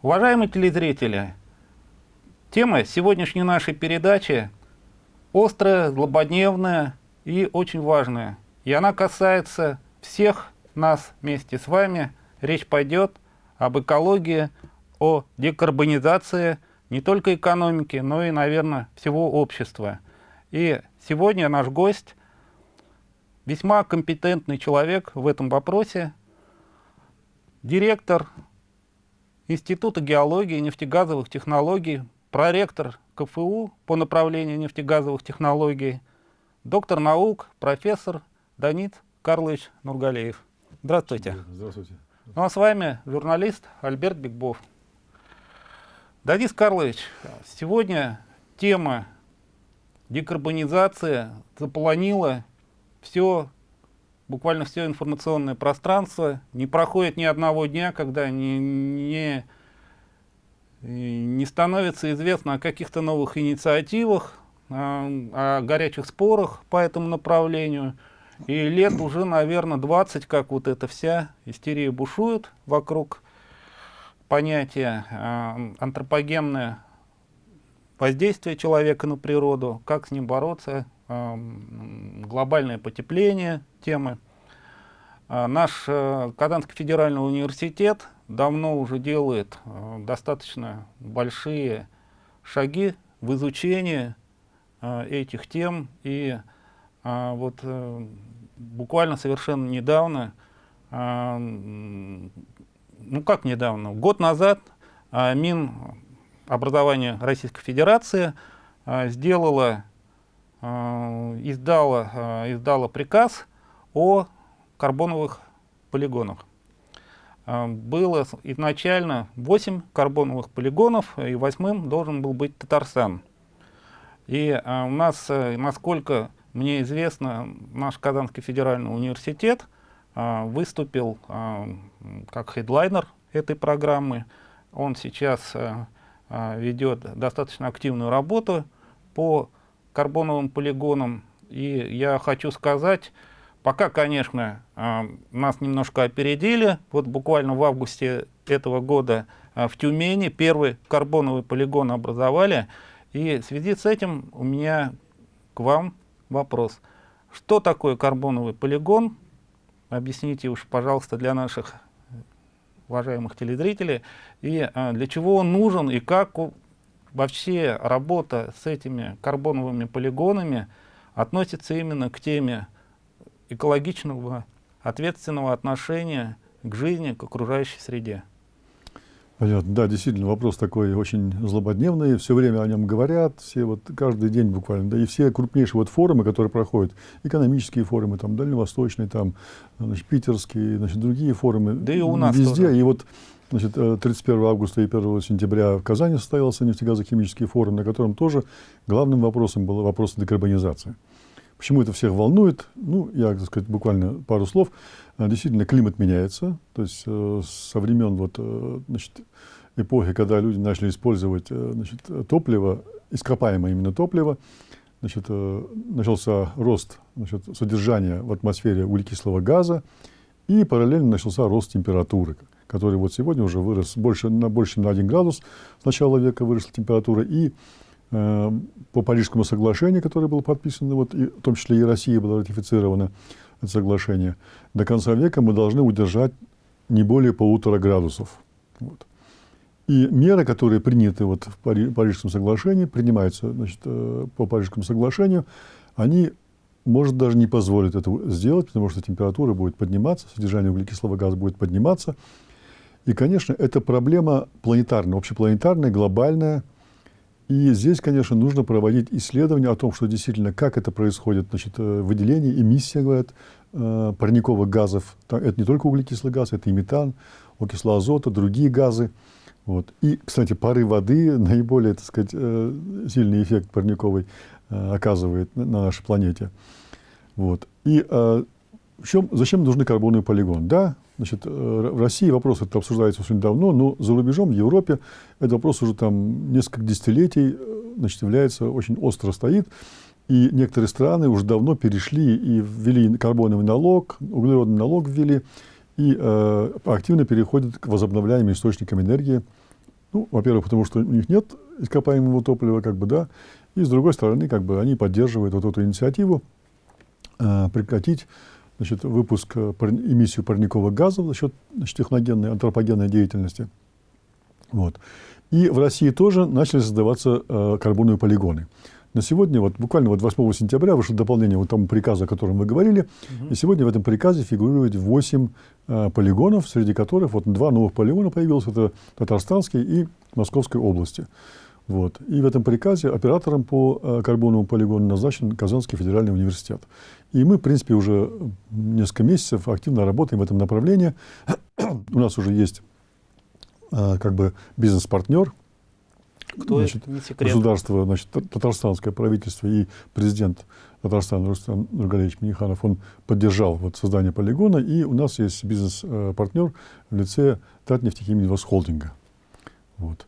Уважаемые телезрители, тема сегодняшней нашей передачи острая, злободневная и очень важная. И она касается всех нас вместе с вами. Речь пойдет об экологии, о декарбонизации не только экономики, но и, наверное, всего общества. И сегодня наш гость весьма компетентный человек в этом вопросе, директор Института геологии и нефтегазовых технологий, проректор КФУ по направлению нефтегазовых технологий, доктор наук, профессор Данит Карлович Нургалеев. Здравствуйте. Здравствуйте. Ну а с вами журналист Альберт Бигбов. Данис Карлович, сегодня тема декарбонизация заполонила все, буквально все информационное пространство. Не проходит ни одного дня, когда не, не, не становится известно о каких-то новых инициативах, о, о горячих спорах по этому направлению. И лет уже, наверное, 20, как вот эта вся истерия бушует вокруг понятия э, антропогенное воздействие человека на природу, как с ним бороться, глобальное потепление темы. А, наш э, Казанский федеральный университет давно уже делает э, достаточно большие шаги в изучении э, этих тем. И вот буквально совершенно недавно, ну как недавно, год назад Минобразование Российской Федерации сделала издала, э, издала приказ о карбоновых полигонах. Э, было изначально 8 карбоновых полигонов, и восьмым должен был быть Татарстан. И у нас, насколько мне известно, наш Казанский федеральный университет выступил как хедлайнер этой программы. Он сейчас ведет достаточно активную работу по карбоновым полигоном. И я хочу сказать, пока, конечно, а, нас немножко опередили. Вот буквально в августе этого года а, в Тюмени первый карбоновый полигон образовали. И в связи с этим у меня к вам вопрос. Что такое карбоновый полигон? Объясните уж, пожалуйста, для наших уважаемых телезрителей. И а, для чего он нужен и как вообще работа с этими карбоновыми полигонами относится именно к теме экологичного, ответственного отношения к жизни, к окружающей среде. Понятно. Да, действительно, вопрос такой очень злободневный, все время о нем говорят, все вот каждый день буквально, да, и все крупнейшие вот форумы, которые проходят, экономические форумы, там, дальневосточные, там, значит, питерские, значит, другие форумы. Да и у нас Везде, тоже. и вот Значит, 31 э, августа и 1 сентября в Казани состоялся нефтегазохимический форум, на котором тоже главным вопросом был вопрос декарбонизации. Почему это всех волнует? Ну, я, так сказать, буквально пару слов. Э, действительно, климат меняется. То есть э, со времен вот, значит, эпохи, когда люди начали использовать значит, топливо, ископаемое именно топливо, значит, начался рост значит, содержания в атмосфере углекислого газа, и параллельно начался рост температуры который вот сегодня уже вырос больше на, больше, на 1 градус с начала века выросла температура. И э, по Парижскому соглашению, которое было подписано, вот, и, в том числе и Россия была ратифицирована, это соглашение, до конца века мы должны удержать не более полутора градусов. Вот. И меры, которые приняты вот в Пари Парижском соглашении, принимаются значит, э, по Парижскому соглашению, они, может, даже не позволят это сделать, потому что температура будет подниматься, содержание углекислого газа будет подниматься, и, конечно, это проблема планетарная, общепланетарная, глобальная. И здесь, конечно, нужно проводить исследования о том, что действительно, как это происходит, значит, э, выделение, эмиссия, говорят, э, парниковых газов. Это не только углекислый газ, это и метан, окисло азота, другие газы. Вот. И, кстати, пары воды наиболее, так сказать, э, сильный эффект парниковый оказывает на нашей планете. Вот. И в чем, зачем нужны карбоновые полигоны? Да, Значит, э, в России вопрос это обсуждается очень давно, но за рубежом, в Европе, этот вопрос уже там несколько десятилетий э, значит, является, очень остро стоит. И некоторые страны уже давно перешли и ввели карбоновый налог, углеродный налог ввели, и э, активно переходят к возобновляемым источникам энергии, Ну, во-первых, потому что у них нет ископаемого топлива, как бы, да, и с другой стороны, как бы они поддерживают вот эту инициативу э, прекратить значит, выпуск, э, эмиссию парниковых газов за счет значит, техногенной, антропогенной деятельности. Вот. И в России тоже начали создаваться э, карбоновые полигоны. На сегодня, вот буквально вот 8 сентября вышло дополнение вот тому приказу, о котором мы говорили, угу. и сегодня в этом приказе фигурирует 8 э, полигонов, среди которых вот два новых полигона появилось, это Татарстанский и Московской области. Вот. И в этом приказе оператором по э, карбоновому полигону назначен Казанский федеральный университет. И мы, в принципе, уже несколько месяцев активно работаем в этом направлении. У нас уже есть э, как бы бизнес-партнер, кто значит, это, не секрет. Государство, значит, татарстанское правительство и президент Татарстана Рустам Нургалевич Миниханов, он поддержал вот создание полигона, и у нас есть бизнес-партнер в лице Татнефтехиминвоз холдинга. Вот.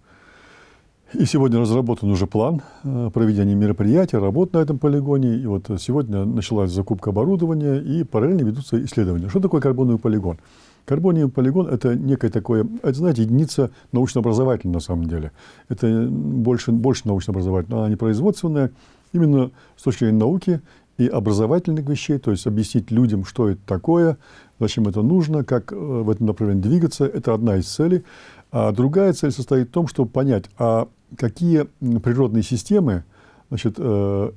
И сегодня разработан уже план э, проведения мероприятий, работ на этом полигоне. И вот сегодня началась закупка оборудования и параллельно ведутся исследования. Что такое карбоновый полигон? Карбониевый полигон – это некое такое, это, знаете, единица научно-образовательная на самом деле. Это больше, больше научно-образовательная, она не производственная. Именно с точки зрения науки и образовательных вещей, то есть объяснить людям, что это такое, зачем это нужно, как э, в этом направлении двигаться. Это одна из целей. А другая цель состоит в том, чтобы понять, а какие природные системы значит, э,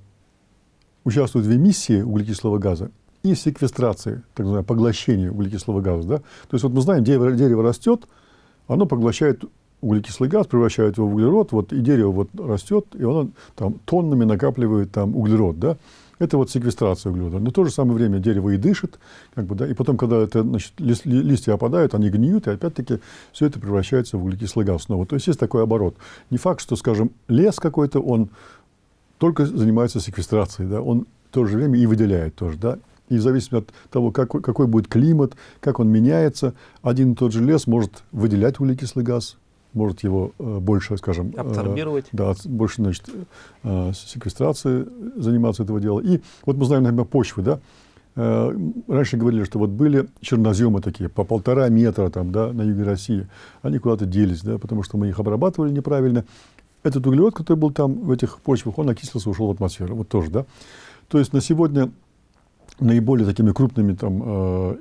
участвуют в эмиссии углекислого газа и секвестрации, так называемое поглощение углекислого газа. Да? То есть вот мы знаем, дерево, дерево растет, оно поглощает углекислый газ, превращает его в углерод, вот, и дерево вот растет, и оно там тоннами накапливает там углерод. Да? Это вот секвестрация углерода. Но в то же самое время дерево и дышит, как бы, да, и потом, когда это, значит, листья опадают, они гниют, и опять-таки все это превращается в углекислый газ снова. То есть есть такой оборот. Не факт, что, скажем, лес какой-то, он только занимается секвестрацией, да, он в то же время и выделяет тоже, да, и в зависимости от того, какой, какой будет климат, как он меняется, один и тот же лес может выделять углекислый газ, может его э, больше, скажем... Абсорбировать. Э, да, больше, значит, э, секвестрации заниматься этого дела. И вот мы знаем, например, почвы, да, раньше говорили, что вот были черноземы такие по полтора метра там, да, на юге России. Они куда-то делись, да, потому что мы их обрабатывали неправильно. Этот углерод, который был там в этих почвах, он окислился, ушел в атмосферу. Вот тоже, да. То есть на сегодня наиболее такими крупными там, э,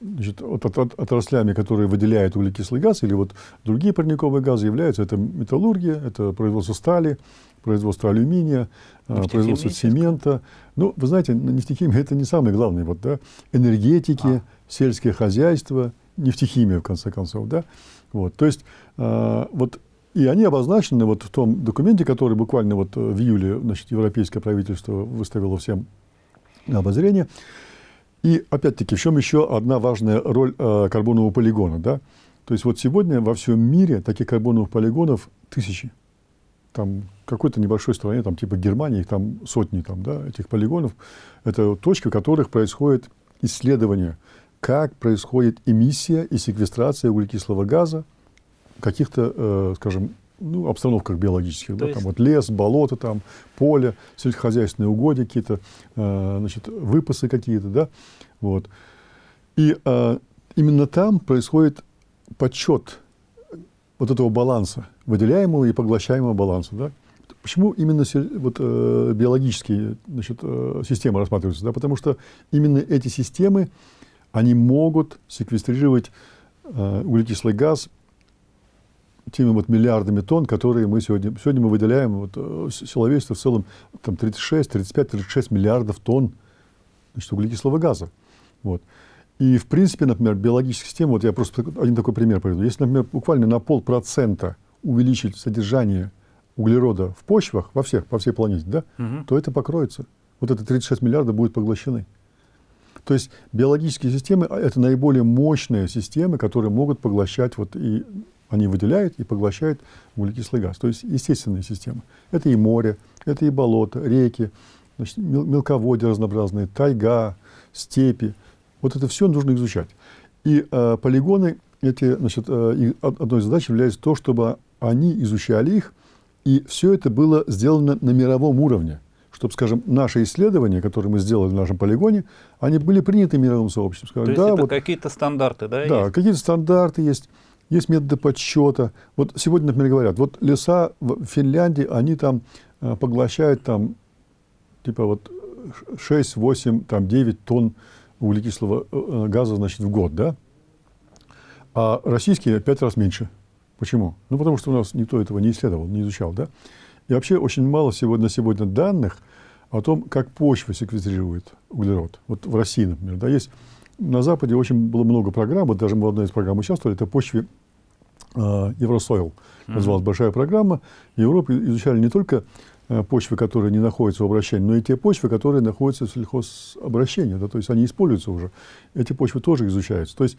значит, от, от, отраслями, которые выделяют углекислый газ или вот другие парниковые газы являются это металлургия, это производство стали, производство алюминия, э, производство цемента. Ну, вы знаете, нефтехимия это не самое главное. Вот, да? Энергетики, а. сельское хозяйство, нефтехимия, в конце концов. Да? Вот, то есть, э, вот и они обозначены вот в том документе, который буквально вот в июле значит, европейское правительство выставило всем на обозрение. И опять-таки, в чем еще одна важная роль э, карбонового полигона? Да? То есть вот сегодня во всем мире таких карбоновых полигонов тысячи. Там какой-то небольшой стране, там типа Германии, их там сотни там, да, этих полигонов. Это точки, в которых происходит исследование, как происходит эмиссия и секвестрация углекислого газа каких-то, э, скажем, ну, обстановках биологических, да, есть... там вот лес, болото, там, поле, сельскохозяйственные угодья какие-то, э, значит, выпасы какие-то, да, вот. И э, именно там происходит подсчет вот этого баланса, выделяемого и поглощаемого баланса, да. Почему именно вот, э, биологические значит, э, системы рассматриваются? Да? Потому что именно эти системы, они могут секвестрировать э, углекислый газ теми вот миллиардами тонн, которые мы сегодня, сегодня мы выделяем, вот, э, человечество в целом там 36, 35, 36 миллиардов тонн значит, углекислого газа. Вот. И, в принципе, например, биологическая система, вот я просто один такой пример приведу. Если, например, буквально на полпроцента увеличить содержание углерода в почвах во всех, по всей планете, да, угу. то это покроется. Вот это 36 миллиардов будут поглощены. То есть биологические системы – это наиболее мощные системы, которые могут поглощать вот и они выделяют и поглощают углекислый газ. То есть естественные системы. Это и море, это и болото, реки, значит, мелководья разнообразные, тайга, степи. Вот это все нужно изучать. И э, полигоны, эти, значит, э, одной из задач является то, чтобы они изучали их, и все это было сделано на мировом уровне. Чтобы, скажем, наши исследования, которые мы сделали в нашем полигоне, они были приняты мировым сообществом. Сказали, то есть да, это вот, какие-то стандарты, да? Да, какие-то стандарты есть. Есть методы подсчета. Вот сегодня, например, говорят, вот леса в Финляндии, они там э, поглощают там, типа вот 6, 8, там 9 тонн углекислого э, газа, значит, в год, да? А российские пять раз меньше. Почему? Ну, потому что у нас никто этого не исследовал, не изучал, да? И вообще очень мало сегодня, на сегодня данных о том, как почва секвестрирует углерод. Вот в России, например, да, есть на Западе очень было много программ, вот даже мы в одной из программ участвовали, это почве э, Евросойл, называлась mm-hmm. большая программа. В Европе изучали не только э, почвы, которые не находятся в обращении, но и те почвы, которые находятся в сельхозобращении, да, то есть они используются уже. Эти почвы тоже изучаются. То есть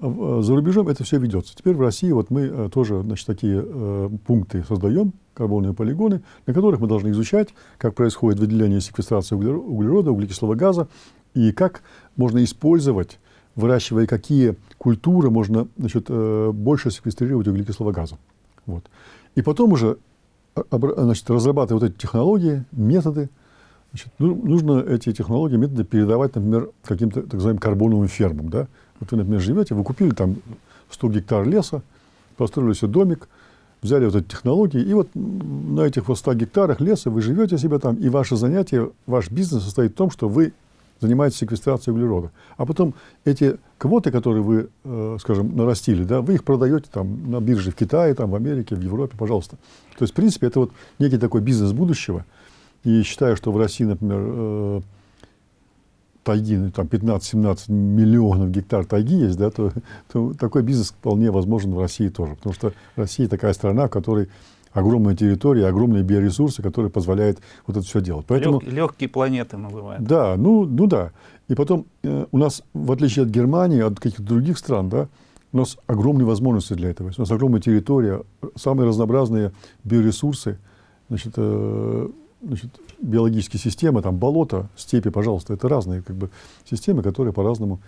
э, за рубежом это все ведется. Теперь в России вот мы э, тоже значит, такие э, пункты создаем, карбонные полигоны, на которых мы должны изучать, как происходит выделение и секвестрация углерода, углекислого газа, и как можно использовать, выращивая какие культуры, можно значит, э, больше секвестрировать углекислого газа. Вот. И потом уже а, значит, разрабатывая вот эти технологии, методы, значит, ну, нужно эти технологии, методы передавать, например, каким-то так называемым карбоновым фермам. Да? Вот вы, например, живете, вы купили там 100 гектар леса, построили себе домик, взяли вот эти технологии, и вот на этих вот 100 гектарах леса вы живете себе там, и ваше занятие, ваш бизнес состоит в том, что вы занимаетесь секвестрацией углерода. А потом эти квоты, которые вы, э, скажем, нарастили, да, вы их продаете там на бирже в Китае, там, в Америке, в Европе, пожалуйста. То есть, в принципе, это вот некий такой бизнес будущего. И считаю, что в России, например, э, тайги, ну, там 15-17 миллионов гектар тайги есть, да, то, то такой бизнес вполне возможен в России тоже. Потому что Россия такая страна, в которой огромная территория, огромные биоресурсы, которые позволяют вот это все делать. Поэтому, Лег, легкие планеты называют. Да, ну, ну да. И потом э, у нас, в отличие от Германии, от каких-то других стран, да, у нас огромные возможности для этого. У нас огромная территория, самые разнообразные биоресурсы, значит, э, значит, биологические системы, там болото, степи, пожалуйста, это разные как бы, системы, которые по-разному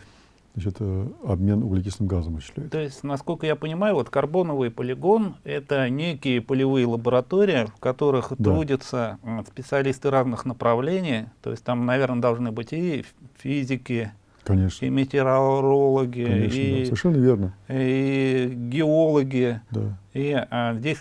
значит, обмен углекислым газом осуществляет. То есть, насколько я понимаю, вот карбоновый полигон — это некие полевые лаборатории, в которых да. трудятся специалисты разных направлений. То есть там, наверное, должны быть и физики, Конечно. И метеорологи, Конечно, и, да. Совершенно верно. и геологи. Да. И а, здесь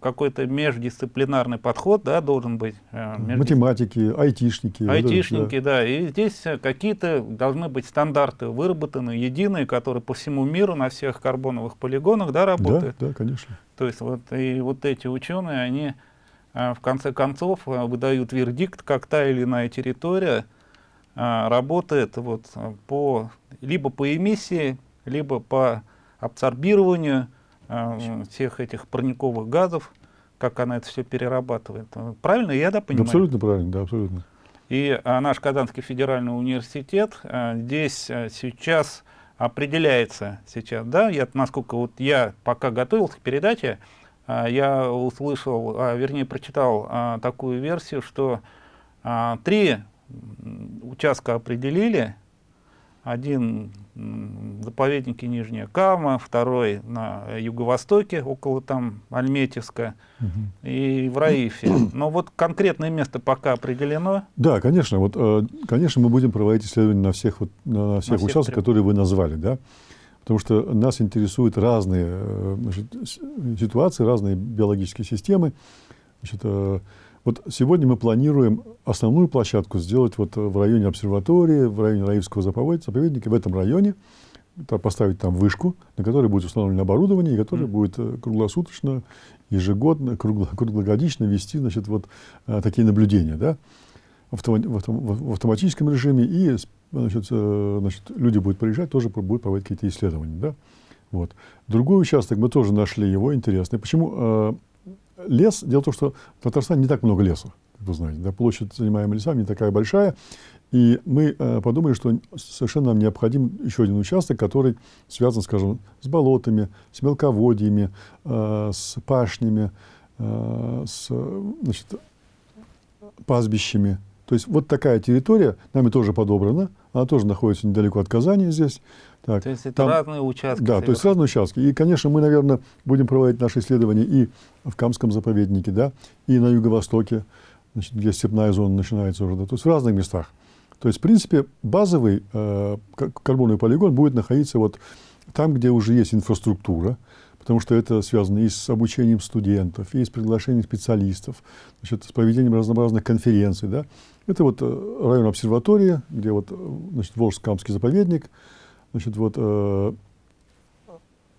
какой-то междисциплинарный подход да, должен быть. А, между... Математики, айтишники. Айтишники, да. да. И здесь какие-то должны быть стандарты выработаны, единые, которые по всему миру на всех карбоновых полигонах да, работают. Да, да, конечно. То есть вот, и вот эти ученые, они а, в конце концов а, выдают вердикт, как та или иная территория а, работает вот по, либо по эмиссии, либо по абсорбированию а, всех этих парниковых газов, как она это все перерабатывает. Правильно я да, понимаю? Абсолютно правильно, да, абсолютно. И а, наш Казанский федеральный университет а, здесь а, сейчас определяется сейчас, да, я, насколько вот я пока готовился к передаче, а, я услышал, а, вернее прочитал а, такую версию, что а, три участка определили. Один в заповеднике Нижняя Кама, второй на юго-востоке, около там Альметьевска, угу. и в Раифе. Но вот конкретное место пока определено. Да, конечно. Вот, э, конечно, мы будем проводить исследования на всех, вот, на всех на участках, которые вы назвали. Да? Потому что нас интересуют разные э, значит, ситуации, разные биологические системы. Значит, э, вот сегодня мы планируем основную площадку сделать вот в районе обсерватории, в районе Раивского заповедника, в этом районе, поставить там вышку, на которой будет установлено оборудование, и которое mm. будет э, круглосуточно, ежегодно, кругло, круглогодично вести значит, вот, э, такие наблюдения да, в, в, в автоматическом режиме, и значит, э, значит, люди будут приезжать, тоже будут проводить какие-то исследования. Да? Вот. Другой участок мы тоже нашли его интересный. Почему? Лес, дело в том, что в Татарстане не так много леса, как вы знаете. Да, площадь, занимаемая лесами, не такая большая. И мы э, подумали, что совершенно нам необходим еще один участок, который связан, скажем, с болотами, с мелководьями, э, с пашнями, э, с значит, пастбищами. То есть вот такая территория нами тоже подобрана, она тоже находится недалеко от Казани здесь. Так, то есть это там, разные участки? Да, то есть разные участки. И, конечно, мы, наверное, будем проводить наши исследования и в Камском заповеднике, да, и на юго-востоке, где степная зона начинается уже, да, то есть в разных местах. То есть, в принципе, базовый э, карбоновый полигон будет находиться вот там, где уже есть инфраструктура, потому что это связано и с обучением студентов, и с приглашением специалистов, значит, с проведением разнообразных конференций. Да? Это вот э, район обсерватории, где вот, значит, Волжско-Камский заповедник, значит, вот, э,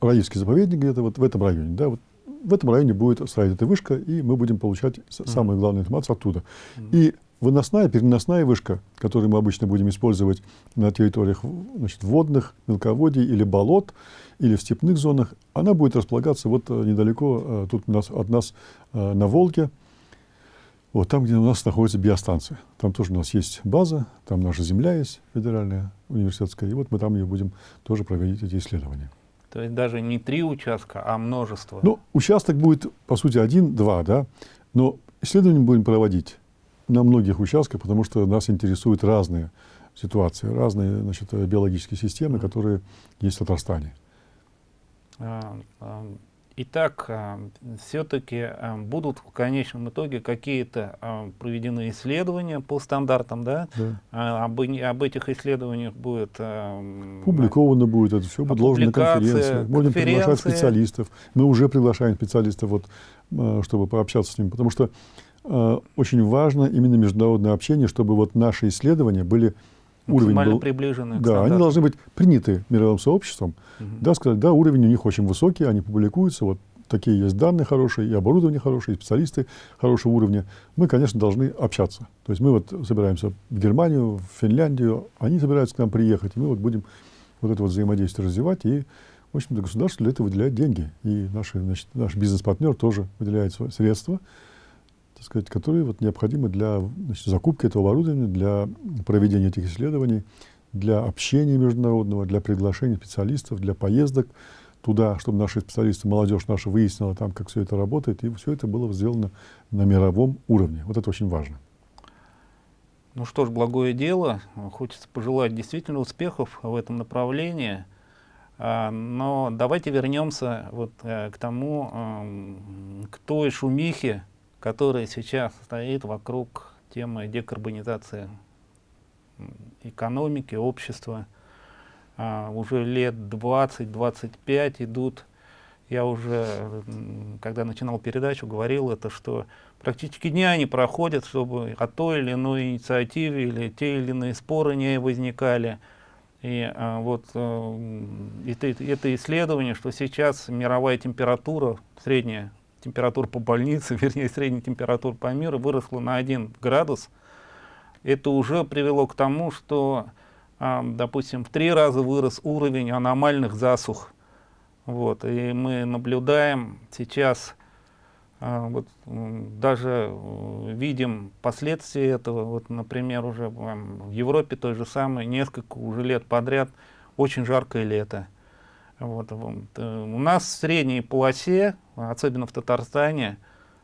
Раильский заповедник где-то вот в этом районе. Да? Вот в этом районе будет стоять эта вышка, и мы будем получать mm -hmm. самую главную информацию оттуда. Mm -hmm. И выносная, переносная вышка, которую мы обычно будем использовать на территориях значит, водных, мелководий или болот, или в степных зонах, она будет располагаться вот э, недалеко э, тут у нас, от нас э, на Волге, вот там, где у нас находится биостанция. Там тоже у нас есть база, там наша земля есть федеральная, университетская, и вот мы там ее будем тоже проводить эти исследования. То есть даже не три участка, а множество? Ну, участок будет, по сути, один-два, да, но исследования будем проводить на многих участках, потому что нас интересуют разные ситуации, разные значит, биологические системы, которые есть в Татарстане. А, а, итак, а, все-таки будут в конечном итоге какие-то проведены исследования по стандартам, да? да. Об, об этих исследованиях будет... Публиковано будет это все, будет на конференции. Будем приглашать специалистов. Мы уже приглашаем специалистов, вот, чтобы пообщаться с ними, потому что Э, очень важно именно международное общение, чтобы вот наши исследования были уровень был, приближены. Да, они должны быть приняты мировым сообществом. Угу. Да, сказать, да, уровень у них очень высокий, они публикуются, вот такие есть данные хорошие, и оборудование хорошее, и специалисты хорошего уровня. Мы, конечно, должны общаться. То есть мы вот собираемся в Германию, в Финляндию, они собираются к нам приехать, и мы вот будем вот это вот взаимодействие развивать, и, в общем-то, государство для этого выделяет деньги. И наши, значит, наш бизнес-партнер тоже выделяет средства так сказать, которые вот необходимы для значит, закупки этого оборудования, для проведения этих исследований, для общения международного, для приглашения специалистов, для поездок туда, чтобы наши специалисты, молодежь наша выяснила там, как все это работает, и все это было сделано на мировом уровне. Вот это очень важно. Ну что ж, благое дело. Хочется пожелать действительно успехов в этом направлении. А, но давайте вернемся вот э, к тому, к той шумихе, который сейчас стоит вокруг темы декарбонизации экономики, общества. А, уже лет 20-25 идут. Я уже, когда начинал передачу, говорил это, что практически дня не проходят, чтобы о той или иной инициативе или те или иные споры не возникали. И а, вот а, это, это исследование, что сейчас мировая температура средняя температура по больнице, вернее средняя температура по миру выросла на 1 градус, это уже привело к тому, что, э, допустим, в три раза вырос уровень аномальных засух. Вот, и мы наблюдаем сейчас, э, вот, даже э, видим последствия этого. Вот, например, уже в Европе той же самой несколько уже лет подряд очень жаркое лето. Вот, э, у нас в средней полосе, особенно в Татарстане,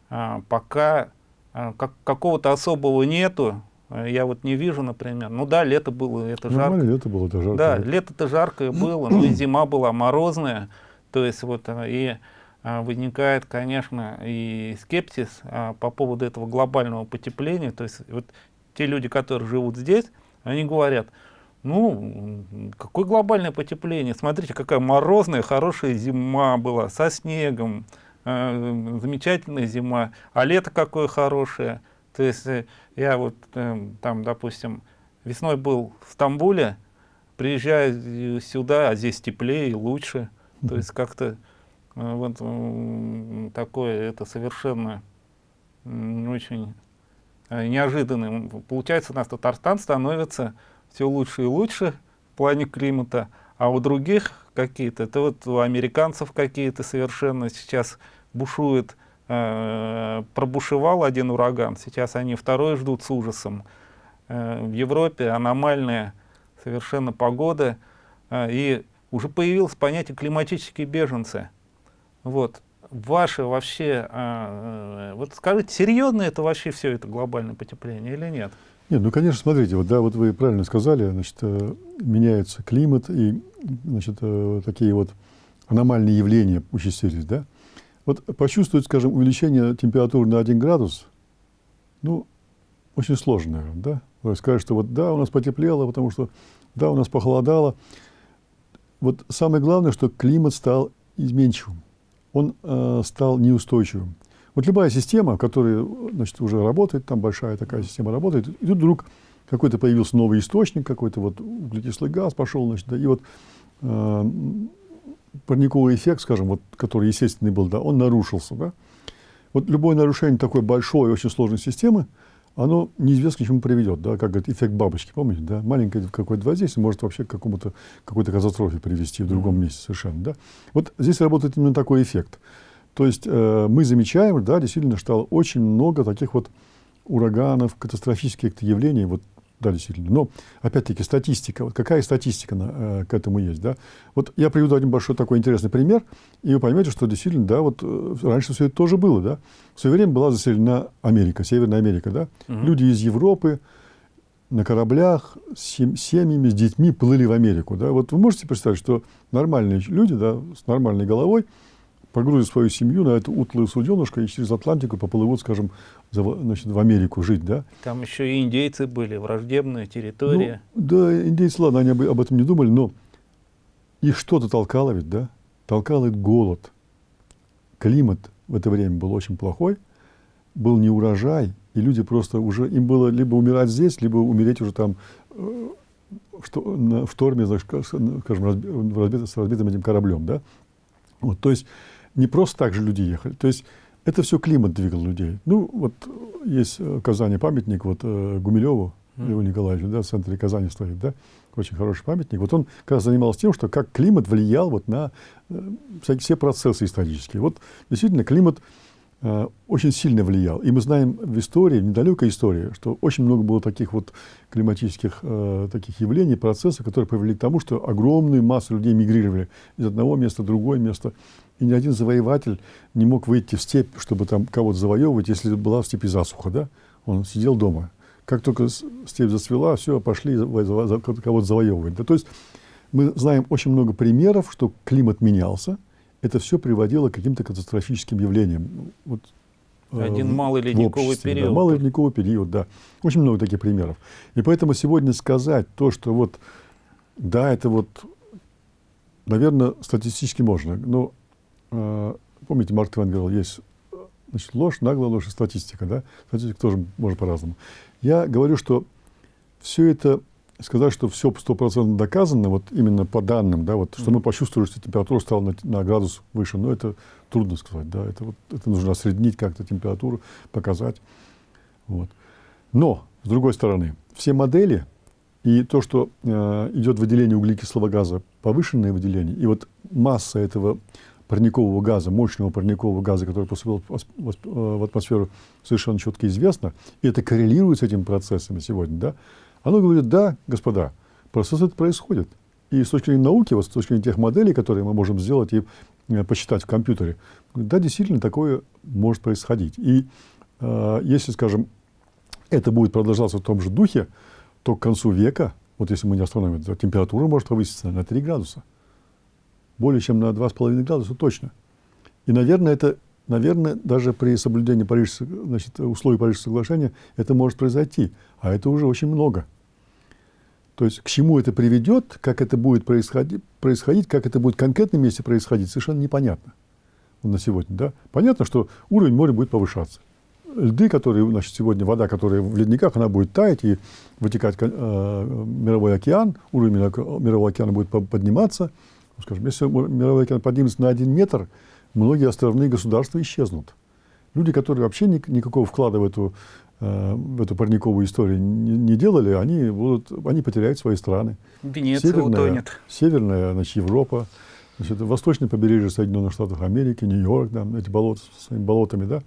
а, пока а, как, какого-то особого нету. Я вот не вижу, например. Ну да, лето было, это жарко. лето было, это жарко. Да, лето-то жаркое было, но и зима была морозная. То есть вот э, и а, возникает, конечно, и скепсис по поводу этого глобального потепления. То есть вот те люди, которые живут здесь, они говорят, ну, какое глобальное потепление? Смотрите, какая морозная, хорошая зима была, со снегом, э, замечательная зима, а лето какое хорошее. То есть э, я вот э, там, допустим, весной был в Стамбуле, приезжаю сюда, а здесь теплее и лучше. То есть как-то э, вот э, такое, это совершенно очень э, неожиданным. Получается, у нас Татарстан становится все лучше и лучше в плане климата, а у других какие-то, это вот у американцев какие-то совершенно сейчас бушует, э, пробушевал один ураган, сейчас они второй ждут с ужасом. Э, в Европе аномальная совершенно погода, э, и уже появилось понятие климатические беженцы. Вот. Ваши вообще, э, вот скажите, серьезно это вообще все это глобальное потепление или нет? Нет, ну, конечно, смотрите, вот, да, вот вы правильно сказали, значит, меняется климат, и, значит, такие вот аномальные явления участились, да. Вот почувствовать, скажем, увеличение температуры на 1 градус, ну, очень сложно, наверное, да. Сказать, что вот да, у нас потеплело, потому что да, у нас похолодало. вот самое главное, что климат стал изменчивым, он э, стал неустойчивым. Вот любая система, которая значит, уже работает, там большая такая система работает, и тут вдруг какой-то появился новый источник, какой-то вот углекислый газ пошел, значит, да, и вот э, парниковый эффект, скажем, вот, который естественный был, да, он нарушился. Да? Вот любое нарушение такой большой, очень сложной системы, оно неизвестно к чему приведет, да, как говорит, эффект бабочки, помните, да, маленькое какое-то воздействие может вообще к какому-то, какой-то катастрофе привести в другом месте совершенно, да. Вот здесь работает именно такой эффект. То есть э, мы замечаем, да, действительно, что очень много таких вот ураганов, катастрофических явлений, вот да, действительно. Но, опять-таки, статистика. Вот какая статистика на, э, к этому есть, да? Вот я приведу один большой такой интересный пример, и вы поймете, что действительно, да, вот э, раньше все это тоже было, да? В свое время была заселена Америка, Северная Америка, да? Угу. Люди из Европы на кораблях с семьями, с детьми плыли в Америку, да? Вот вы можете представить, что нормальные люди, да, с нормальной головой, погрузят свою семью на эту утлую суденышко и через Атлантику поплывут, скажем, значит, в Америку жить, да? Там еще и индейцы были, враждебная территория. Ну, да, индейцы, ладно, они об, этом не думали, но их что-то толкало ведь, да? Толкал их голод. Климат в это время был очень плохой, был не урожай, и люди просто уже, им было либо умирать здесь, либо умереть уже там э, что, на, в шторме, скажем, разбит, с разбитым этим кораблем, да? Вот, то есть не просто так же люди ехали. То есть это все климат двигал людей. Ну, вот есть в Казани памятник вот э, Гумилеву Льву Николаевичу, да, в центре Казани стоит, да, очень хороший памятник. Вот он как раз занимался тем, что как климат влиял вот на э, всякие, все процессы исторические. Вот действительно климат э, очень сильно влиял. И мы знаем в истории, в недалекой истории, что очень много было таких вот климатических э, таких явлений, процессов, которые привели к тому, что огромную массу людей мигрировали из одного места в другое место. И ни один завоеватель не мог выйти в степь, чтобы там кого-то завоевывать, если была в степи засуха, да? Он сидел дома. Как только степь зацвела, все, пошли кого-то завоевывать. Да? То есть мы знаем очень много примеров, что климат менялся. Это все приводило к каким-то катастрофическим явлениям. Вот, э, Один малый ледниковый период. Да, малый ледниковый период, да. Очень много таких примеров. И поэтому сегодня сказать то, что вот, да, это вот, наверное, статистически можно, но помните, Марк Твен говорил, есть значит, ложь, наглая ложь и статистика. Да? Статистика тоже может по-разному. Я говорю, что все это, сказать, что все стопроцентно доказано, вот именно по данным, да, вот, что мы почувствовали, что температура стала на, на градус выше, но это трудно сказать. Да? Это, вот, это нужно осреднить как-то температуру, показать. Вот. Но, с другой стороны, все модели и то, что э, идет выделение углекислого газа, повышенное выделение, и вот масса этого парникового газа, мощного парникового газа, который поступил в атмосферу, совершенно четко известно, и это коррелирует с этими процессами сегодня, да, оно говорит, да, господа, процесс это происходит. И с точки зрения науки, вот с точки зрения тех моделей, которые мы можем сделать и э, посчитать в компьютере, да, действительно такое может происходить. И э, если, скажем, это будет продолжаться в том же духе, то к концу века, вот если мы не остановим, температура может повыситься на 3 градуса более чем на 2,5 градуса точно. И, наверное, это, наверное, даже при соблюдении Парижского, значит, условий Парижского соглашения это может произойти. А это уже очень много. То есть к чему это приведет, как это будет происходить, происходить как это будет в конкретном месте происходить, совершенно непонятно на сегодня. Да? Понятно, что уровень моря будет повышаться. Льды, которые, значит, сегодня вода, которая в ледниках, она будет таять и вытекать э, мировой океан, уровень мирового океана будет подниматься, скажем, если мировой океан поднимется на один метр, многие островные государства исчезнут. Люди, которые вообще ни, никакого вклада в эту, э, в эту парниковую историю не, не делали, они, будут, они потеряют свои страны. Венеция северная, утонет. Северная, значит, Европа, значит, восточное побережье Соединенных Штатов Америки, Нью-Йорк, да, эти болота с своими болотами, да.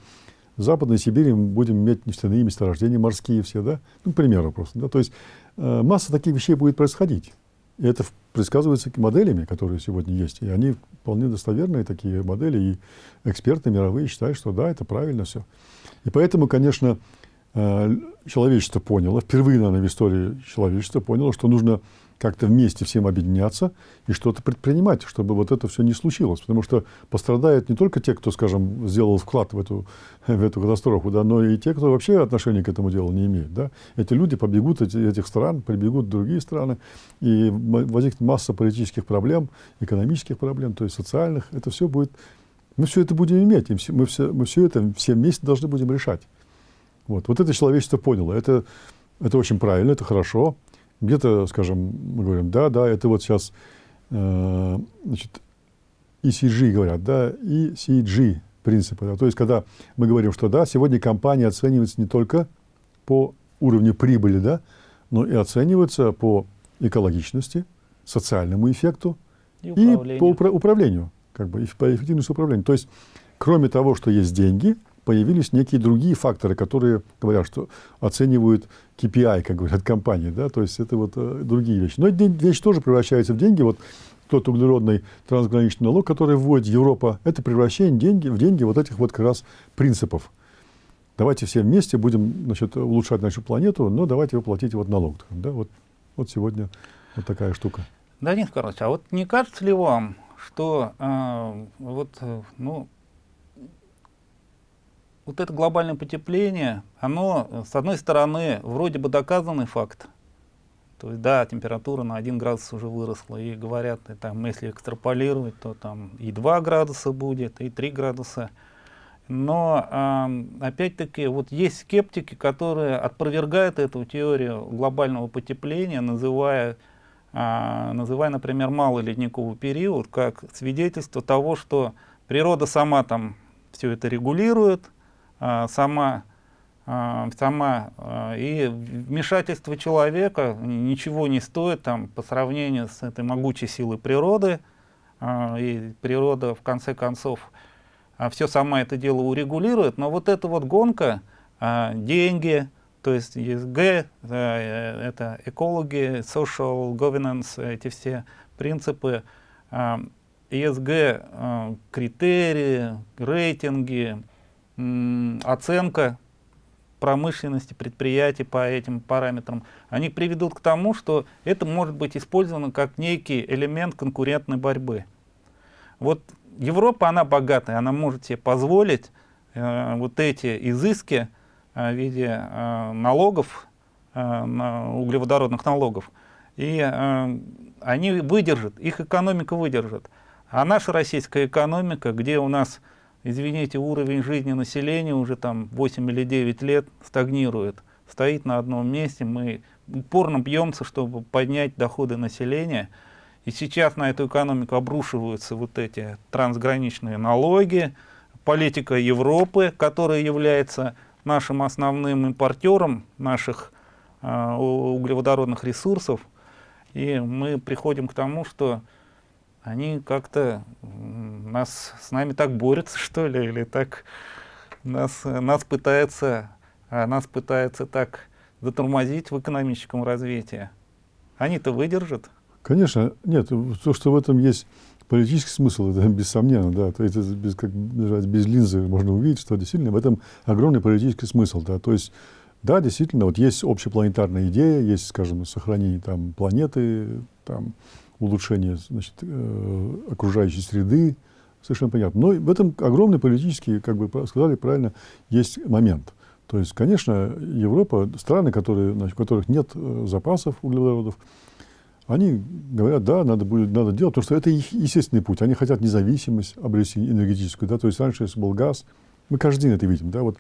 В Западной Сибири мы будем иметь нефтяные месторождения, морские все, да. Ну, к примеру просто, да. То есть э, масса таких вещей будет происходить. И это предсказывается моделями, которые сегодня есть. И они вполне достоверные такие модели. И эксперты мировые считают, что да, это правильно все. И поэтому, конечно, э, человечество поняло, впервые, наверное, в истории человечества поняло, что нужно как-то вместе всем объединяться и что-то предпринимать, чтобы вот это все не случилось. Потому что пострадают не только те, кто, скажем, сделал вклад в эту, в эту катастрофу, да, но и те, кто вообще отношения к этому делу не имеет. Да. Эти люди побегут из этих стран, прибегут в другие страны, и возникнет масса политических проблем, экономических проблем, то есть социальных. Это все будет... Мы все это будем иметь, и мы все, мы все это все вместе должны будем решать. Вот, вот это человечество поняло. Это, это очень правильно, это хорошо. Где-то, скажем, мы говорим, да, да, это вот сейчас, э, значит, ECG говорят, да, ECG принципы. Да, то есть, когда мы говорим, что да, сегодня компания оценивается не только по уровню прибыли, да, но и оценивается по экологичности, социальному эффекту и, и по упра управлению, как бы, и по эффективности управления. То есть, кроме того, что есть деньги, появились некие другие факторы, которые говорят, что оценивают KPI, как говорят компании, да, то есть это вот э, другие вещи. Но эти вещи тоже превращаются в деньги. Вот тот углеродный трансграничный налог, который вводит Европа, это превращение деньги, в деньги вот этих вот как раз принципов. Давайте все вместе будем значит, улучшать нашу планету, но давайте вы платите вот налог. Да, вот, вот сегодня вот такая штука. Данис Карлович, а вот не кажется ли вам, что э, вот, э, ну, вот это глобальное потепление, оно, с одной стороны, вроде бы доказанный факт. То есть, да, температура на 1 градус уже выросла, и говорят, и там, если экстраполировать, то там и 2 градуса будет, и 3 градуса. Но, э, опять-таки, вот есть скептики, которые опровергают эту теорию глобального потепления, называя, э, называя например, малый ледниковый период как свидетельство того, что природа сама там все это регулирует, сама, а, сама а, и вмешательство человека ничего не стоит там, по сравнению с этой могучей силой природы. И природа, в конце концов, все сама это дело урегулирует. Но вот эта вот гонка, деньги, то есть ESG, э, это экологи, social governance, эти все принципы, ESG, критерии, рейтинги, оценка промышленности, предприятий по этим параметрам, они приведут к тому, что это может быть использовано как некий элемент конкурентной борьбы. Вот Европа, она богатая, она может себе позволить э, вот эти изыски э, в виде э, налогов, э, углеводородных налогов, и э, они выдержат, их экономика выдержит. А наша российская экономика, где у нас извините, уровень жизни населения уже там 8 или 9 лет стагнирует, стоит на одном месте, мы упорно бьемся, чтобы поднять доходы населения, и сейчас на эту экономику обрушиваются вот эти трансграничные налоги, политика Европы, которая является нашим основным импортером наших э, углеводородных ресурсов, и мы приходим к тому, что они как-то нас с нами так борются, что ли, или так нас, нас пытаются, а нас пытаются так затормозить в экономическом развитии. Они-то выдержат? Конечно, нет, то, что в этом есть политический смысл, это бессомненно, да, то это без, как, без линзы можно увидеть, что действительно в этом огромный политический смысл, да, то есть, да, действительно, вот есть общепланетарная идея, есть, скажем, сохранение там планеты, там, улучшение значит, э, окружающей среды, совершенно понятно. Но в этом огромный политический, как бы сказали правильно, есть момент. То есть, конечно, Европа, страны, которые, значит, у которых нет э, запасов углеводородов, они говорят, да, надо будет, надо делать, потому что это их естественный путь. Они хотят независимость обрести энергетическую, да, то есть раньше, если был газ, мы каждый день это видим, да, вот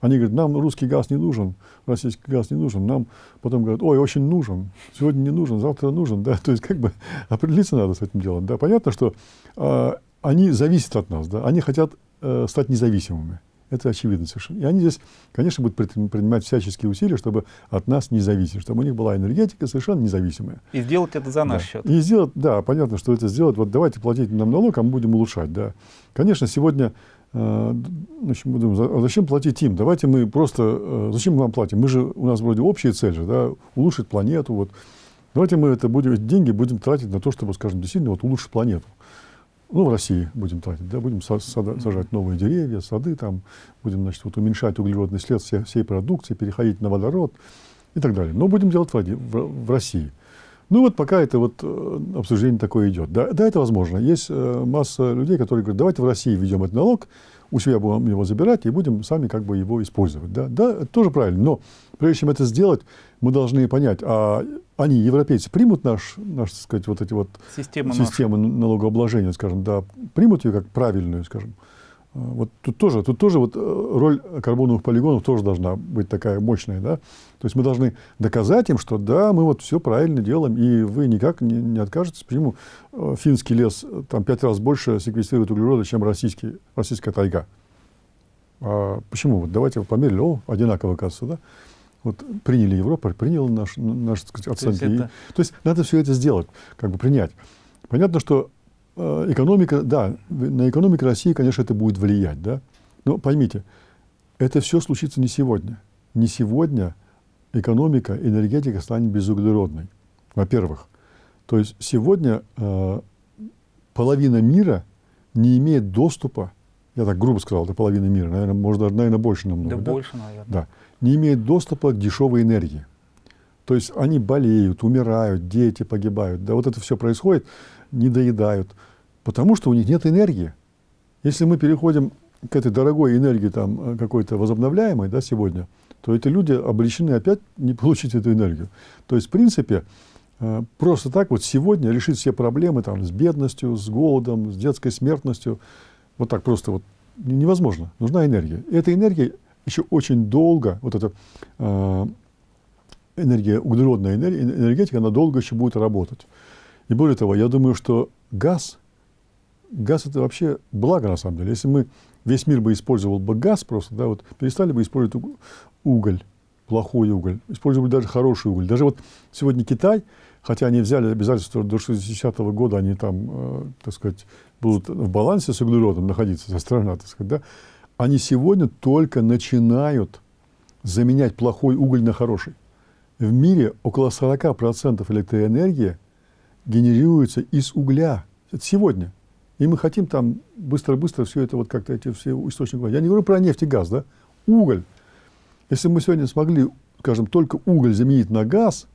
они говорят, нам русский газ не нужен, российский газ не нужен. Нам потом говорят, ой, очень нужен, сегодня не нужен, завтра нужен. Да? То есть как бы определиться надо с этим делом. Да? Понятно, что э, они зависят от нас, да? они хотят э, стать независимыми. Это очевидно совершенно. И они здесь, конечно, будут принимать всяческие усилия, чтобы от нас не зависеть, чтобы у них была энергетика совершенно независимая. И сделать это за наш да. счет. И сделать, да, понятно, что это сделать. Вот давайте платить нам налог, а мы будем улучшать. Да. Конечно, сегодня значит, мы думаем, а зачем платить им? Давайте мы просто, э, зачем мы вам платим? Мы же, у нас вроде общая цель же, да, улучшить планету. Вот. Давайте мы это будем, эти деньги будем тратить на то, чтобы, скажем, действительно вот улучшить планету. ну, в России будем тратить, да, будем сажать новые деревья, сады, там, будем, значит, вот уменьшать углеродный след всей, всей продукции, переходить на водород и так далее. Но будем делать в, в, в России. Ну вот пока это вот э, обсуждение такое идет. Да, да, это возможно. Есть э, масса людей, которые говорят, давайте в России введем этот налог, у себя будем его забирать и будем сами как бы его использовать. Да, да это тоже правильно. Но прежде чем это сделать, мы должны понять, а они, европейцы, примут наш, наш так сказать, вот эти вот системы, системы налогообложения, скажем, да, примут ее как правильную, скажем. Вот тут тоже, тут тоже вот э, роль карбоновых полигонов тоже должна быть такая мощная, да. То есть мы должны доказать им, что да, мы вот все правильно делаем, и вы никак не, не откажетесь. Почему э, финский лес там пять раз больше секвестрирует углерода, чем российский, российская тайга? А почему? Вот давайте померили, о, одинаково оказывается, да? Вот приняли Европу, приняла наш, наш сказать, оценки. То есть, это... то есть надо все это сделать, как бы принять. Понятно, что э, экономика, да, на экономику России, конечно, это будет влиять, да. Но поймите, это все случится не сегодня. Не сегодня экономика, энергетика станет безуглеродной. Во-первых. То есть сегодня э, половина мира не имеет доступа, я так грубо сказал, это половина мира, наверное, может даже, наверное, больше намного. Да, да? больше, наверное. Да не имеют доступа к дешевой энергии. То есть они болеют, умирают, дети погибают. Да вот это все происходит, не доедают, потому что у них нет энергии. Если мы переходим к этой дорогой энергии там э, какой-то возобновляемой да, сегодня, то эти люди обречены опять не получить эту энергию. То есть, в принципе, э, просто так вот сегодня решить все проблемы там, с бедностью, с голодом, с детской смертностью, вот так просто вот невозможно. Нужна энергия. И эта энергия еще очень долго, вот эта э, энергия, углеродная энергетика, она долго еще будет работать. И более того, я думаю, что газ, газ это вообще благо на самом деле. Если мы, весь мир бы использовал бы газ просто, да, вот перестали бы использовать уголь, плохой уголь, использовали даже хороший уголь. Даже вот сегодня Китай, хотя они взяли обязательство до 60-го года, они там, э, так сказать, будут в балансе с углеродом находиться, со страна, так сказать, да, они сегодня только начинают заменять плохой уголь на хороший. В мире около 40% электроэнергии генерируется из угля. Это сегодня. И мы хотим там быстро-быстро все это, вот как-то эти все источники. Я не говорю про нефть и газ, да? Уголь. Если мы сегодня смогли, скажем, только уголь заменить на газ,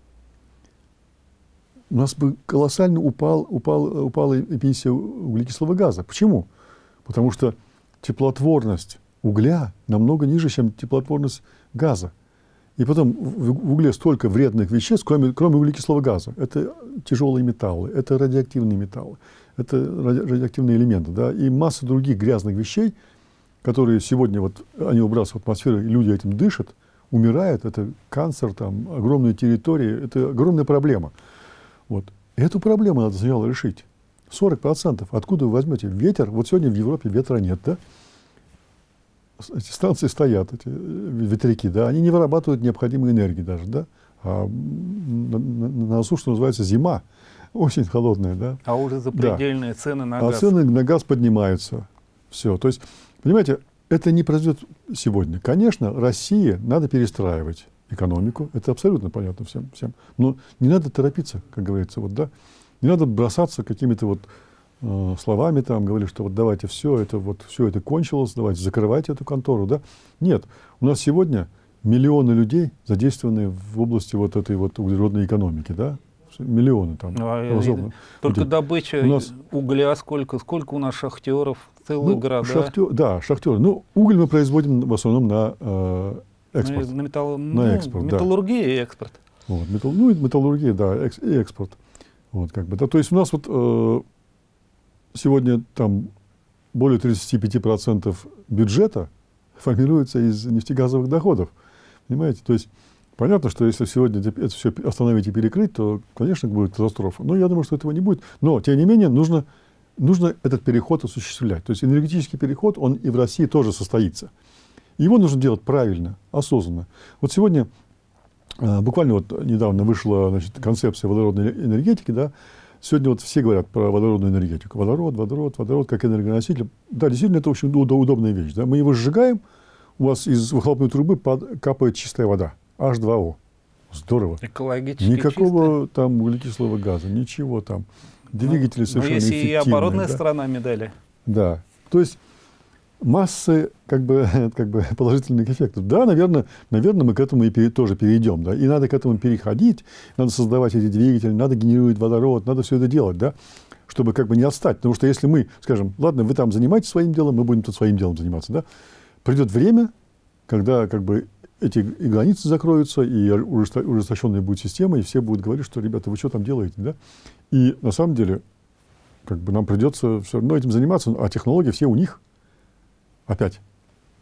у нас бы колоссально упал, упал, упала эмиссия углекислого газа. Почему? Потому что теплотворность угля намного ниже, чем теплотворность газа. И потом в угле столько вредных веществ, кроме, кроме углекислого газа. Это тяжелые металлы, это радиоактивные металлы, это радиоактивные элементы, да, и масса других грязных вещей, которые сегодня вот они выбрасываются в атмосферу, и люди этим дышат, умирают, это канцер, там, огромные территории, это огромная проблема. Вот. Эту проблему надо сначала решить. 40%. Откуда вы возьмете ветер? Вот сегодня в Европе ветра нет, да? Эти станции стоят, эти ветряки, да, они не вырабатывают необходимой энергии даже, да. А на, на, на носу, что называется, зима, очень холодная, да. А уже запредельные да. цены на а газ. А цены на газ поднимаются. Все. То есть, понимаете, это не произойдет сегодня. Конечно, России надо перестраивать экономику, это абсолютно понятно всем, всем. Но не надо торопиться, как говорится, вот, да. Не надо бросаться какими-то вот э, словами, там, говорили, что вот давайте все это, вот все это кончилось, давайте закрывайте эту контору, да. Нет, у нас сегодня миллионы людей задействованы в области вот этой вот углеродной экономики, да, миллионы там. А, только добыча у нас... угля сколько, сколько у нас шахтеров, целые ну, города. Шахтер, да, шахтеры. Ну, уголь мы производим в основном на э, экспорт. На, на, металл, на ну, экспорт, металлургия да. и экспорт. Вот, металл, ну, металлургия, да, экс, и экспорт. Вот, как бы, да, то есть у нас вот э, сегодня там более 35% бюджета формируется из нефтегазовых доходов. Понимаете? То есть понятно, что если сегодня это все остановить и перекрыть, то, конечно, будет катастрофа. Но я думаю, что этого не будет. Но, тем не менее, нужно, нужно этот переход осуществлять. То есть энергетический переход, он и в России тоже состоится. Его нужно делать правильно, осознанно. Вот сегодня а, буквально вот недавно вышла значит, концепция водородной энергетики, да, сегодня вот все говорят про водородную энергетику. Водород, водород, водород как энергоноситель. Да, действительно, это очень удобная вещь. Да? Мы его сжигаем, у вас из выхлопной трубы капает чистая вода, H2O. Здорово. Экологически Никакого чисто. там углекислого газа, ничего там. двигатели ну, совершенно но есть и оборотная да? сторона медали. Да. То есть массы как бы, как бы положительных эффектов. Да, наверное, наверное, мы к этому и пере, тоже перейдем. Да? И надо к этому переходить, надо создавать эти двигатели, надо генерировать водород, надо все это делать, да? чтобы как бы не отстать. Потому что если мы скажем, ладно, вы там занимаетесь своим делом, мы будем тут своим делом заниматься, да? придет время, когда как бы эти и границы закроются, и ужесточенная будет система, и все будут говорить, что, ребята, вы что там делаете, да? И на самом деле, как бы нам придется все равно этим заниматься, а технологии все у них. Опять.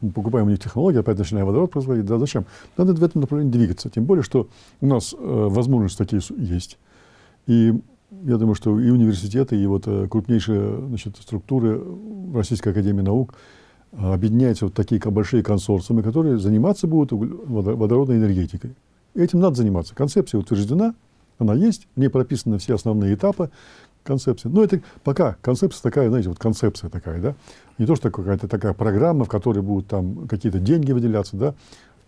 Мы покупаем у них технологии, опять начинаем водород производить. Да зачем? Надо в этом направлении двигаться. Тем более, что у нас э, возможности такие есть. И я думаю, что и университеты, и вот э, крупнейшие значит, структуры Российской Академии Наук – объединяются вот такие большие консорциумы, которые заниматься будут водородной энергетикой. Этим надо заниматься. Концепция утверждена, она есть, в ней прописаны все основные этапы концепции. Но это пока концепция такая, знаете, вот концепция такая, да. Не то, что какая-то такая программа, в которой будут там какие-то деньги выделяться, да.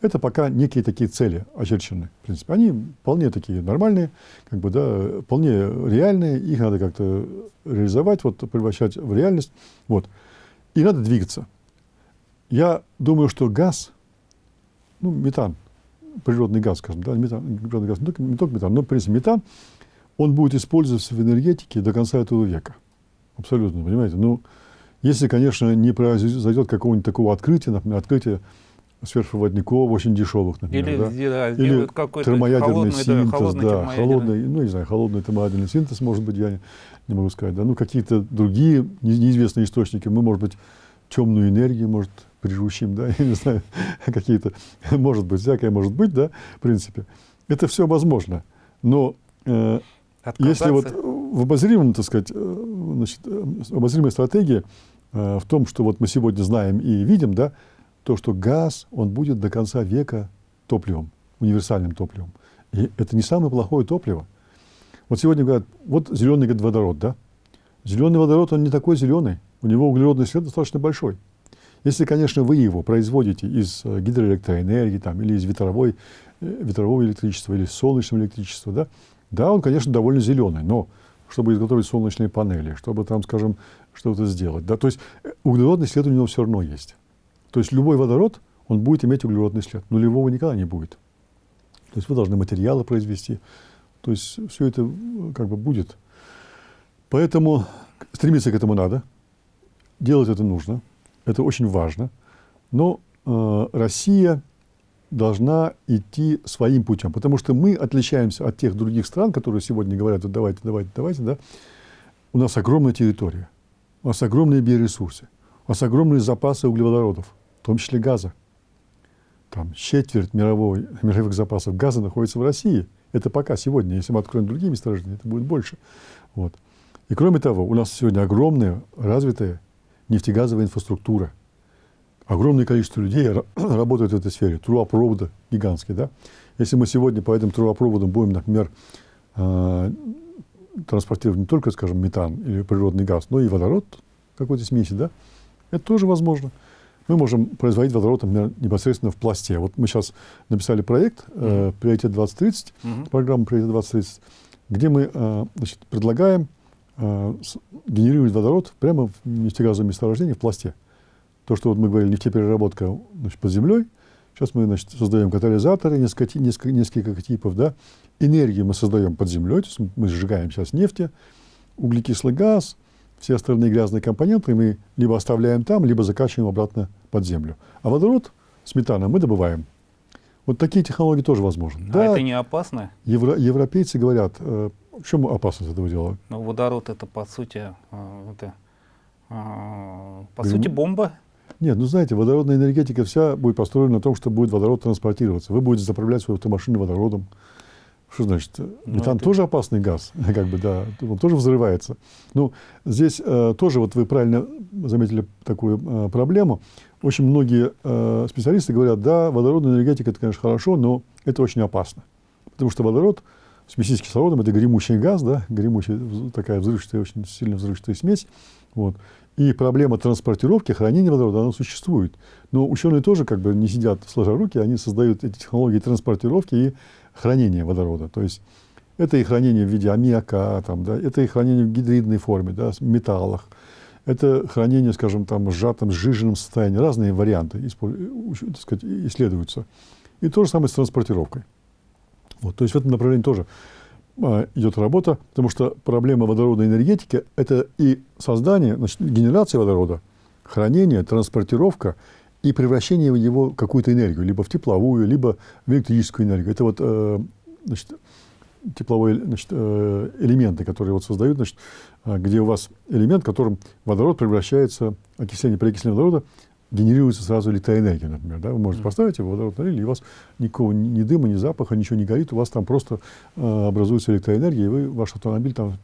Это пока некие такие цели очерчены, в принципе. Они вполне такие нормальные, как бы, да, вполне реальные, их надо как-то реализовать, вот, превращать в реальность, вот. И надо двигаться. Я думаю, что газ, ну, метан, природный газ, скажем, да, метан, природный газ, не только, не только метан, но, в принципе, метан, он будет использоваться в энергетике до конца этого века. Абсолютно, понимаете? Ну, если, конечно, не произойдет какого-нибудь такого открытия, например, открытия сверхпроводников очень дешевых, например, или, да? да, или термоядерный холодный, синтез, да, холодный, да, холодный, ну, не знаю, холодный термоядерный синтез, может быть, я не, не могу сказать, да, ну, какие-то другие неизвестные источники, мы, может быть, темную энергию, может, прижущим, да, я не знаю, какие-то, может быть, всякое может быть, да, в принципе. Это все возможно. Но э, если вот в обозримом, так сказать, э, значит, э, обозримой стратегии э, в том, что вот мы сегодня знаем и видим, да, то, что газ, он будет до конца века топливом, универсальным топливом. И это не самое плохое топливо. Вот сегодня говорят, вот зеленый водород, да? Зеленый водород, он не такой зеленый, у него углеродный след достаточно большой. Если, конечно, вы его производите из э, гидроэлектроэнергии там, или из ветровой, э, ветрового электричества, или солнечного электричества, да, да, он, конечно, довольно зеленый, но чтобы изготовить солнечные панели, чтобы там, скажем, что-то сделать. Да, то есть э, углеродный след у него все равно есть. То есть любой водород, он будет иметь углеродный след. Нулевого никогда не будет. То есть вы должны материалы произвести. То есть все это как бы будет. Поэтому стремиться к этому надо. Делать это нужно это очень важно, но э, Россия должна идти своим путем, потому что мы отличаемся от тех других стран, которые сегодня говорят, вот давайте, давайте, давайте, да, у нас огромная территория, у нас огромные биоресурсы, у нас огромные запасы углеводородов, в том числе газа. Там четверть мировой, мировых запасов газа находится в России. Это пока сегодня. Если мы откроем другие месторождения, это будет больше. Вот. И кроме того, у нас сегодня огромная развитая нефтегазовая инфраструктура. Огромное количество людей работают в этой сфере. Трубопроводы гигантские. Да? Если мы сегодня по этим трубопроводам будем, например, э, транспортировать не только, скажем, метан или природный газ, но и водород какой-то смеси, да, это тоже возможно. Мы можем производить водород, например, непосредственно в пласте. Вот мы сейчас написали проект э, «Приоритет 2030», mm-hmm. программа «Приоритет 2030», где мы э, значит, предлагаем э, генерирует водород прямо в нефтегазовом месторождении в пласте. То, что вот мы говорили, нефтепереработка значит, под землей, сейчас мы значит, создаем катализаторы, несколько, несколько, несколько типов, да, энергию мы создаем под землей, то есть мы сжигаем сейчас нефть, углекислый газ, все остальные грязные компоненты мы либо оставляем там, либо закачиваем обратно под землю. А водород с метаном мы добываем. Вот такие технологии тоже возможны. А да, это не опасно? Евро, европейцы говорят, э, в чем опасность этого дела? Ну, водород это по сути, э, это, э, по сути бомба. Нет, ну знаете, водородная энергетика вся будет построена на том, что будет водород транспортироваться. Вы будете заправлять свою автомашину водородом. Что значит? Ну, Метан это... тоже опасный газ, как бы, да, он тоже взрывается. Ну, здесь э, тоже, вот вы правильно заметили такую э, проблему. Очень многие э, специалисты говорят, да, водородная энергетика, это, конечно, хорошо, но это очень опасно. Потому что водород, смеси с кислородом, это гремучий газ, да, гремучая, такая взрывчатая, очень сильно взрывчатая смесь. Вот. И проблема транспортировки, хранения водорода, она существует. Но ученые тоже как бы не сидят сложа руки, они создают эти технологии транспортировки и хранения водорода. То есть Это и хранение в виде аммиака, там, да, это и хранение в гидридной форме, да, в металлах. Это хранение, скажем, там, в сжатом, сжиженном состоянии. Разные варианты исследуются. И то же самое с транспортировкой. Вот, то есть в этом направлении тоже а, идет работа, потому что проблема водородной энергетики – это и создание, значит, генерация водорода, хранение, транспортировка и превращение его в какую-то энергию, либо в тепловую, либо в электрическую энергию. Это вот э, значит, тепловые значит, э, элементы, которые вот создают, значит, э, где у вас элемент, в котором водород превращается, окисление, переокисление водорода генерируется сразу электроэнергия, например. Да? Вы можете поставить его водород налили, и у вас никакого ни дыма, ни запаха, ничего не горит, у вас там просто э, образуется электроэнергия, и вы, ваш автомобиль там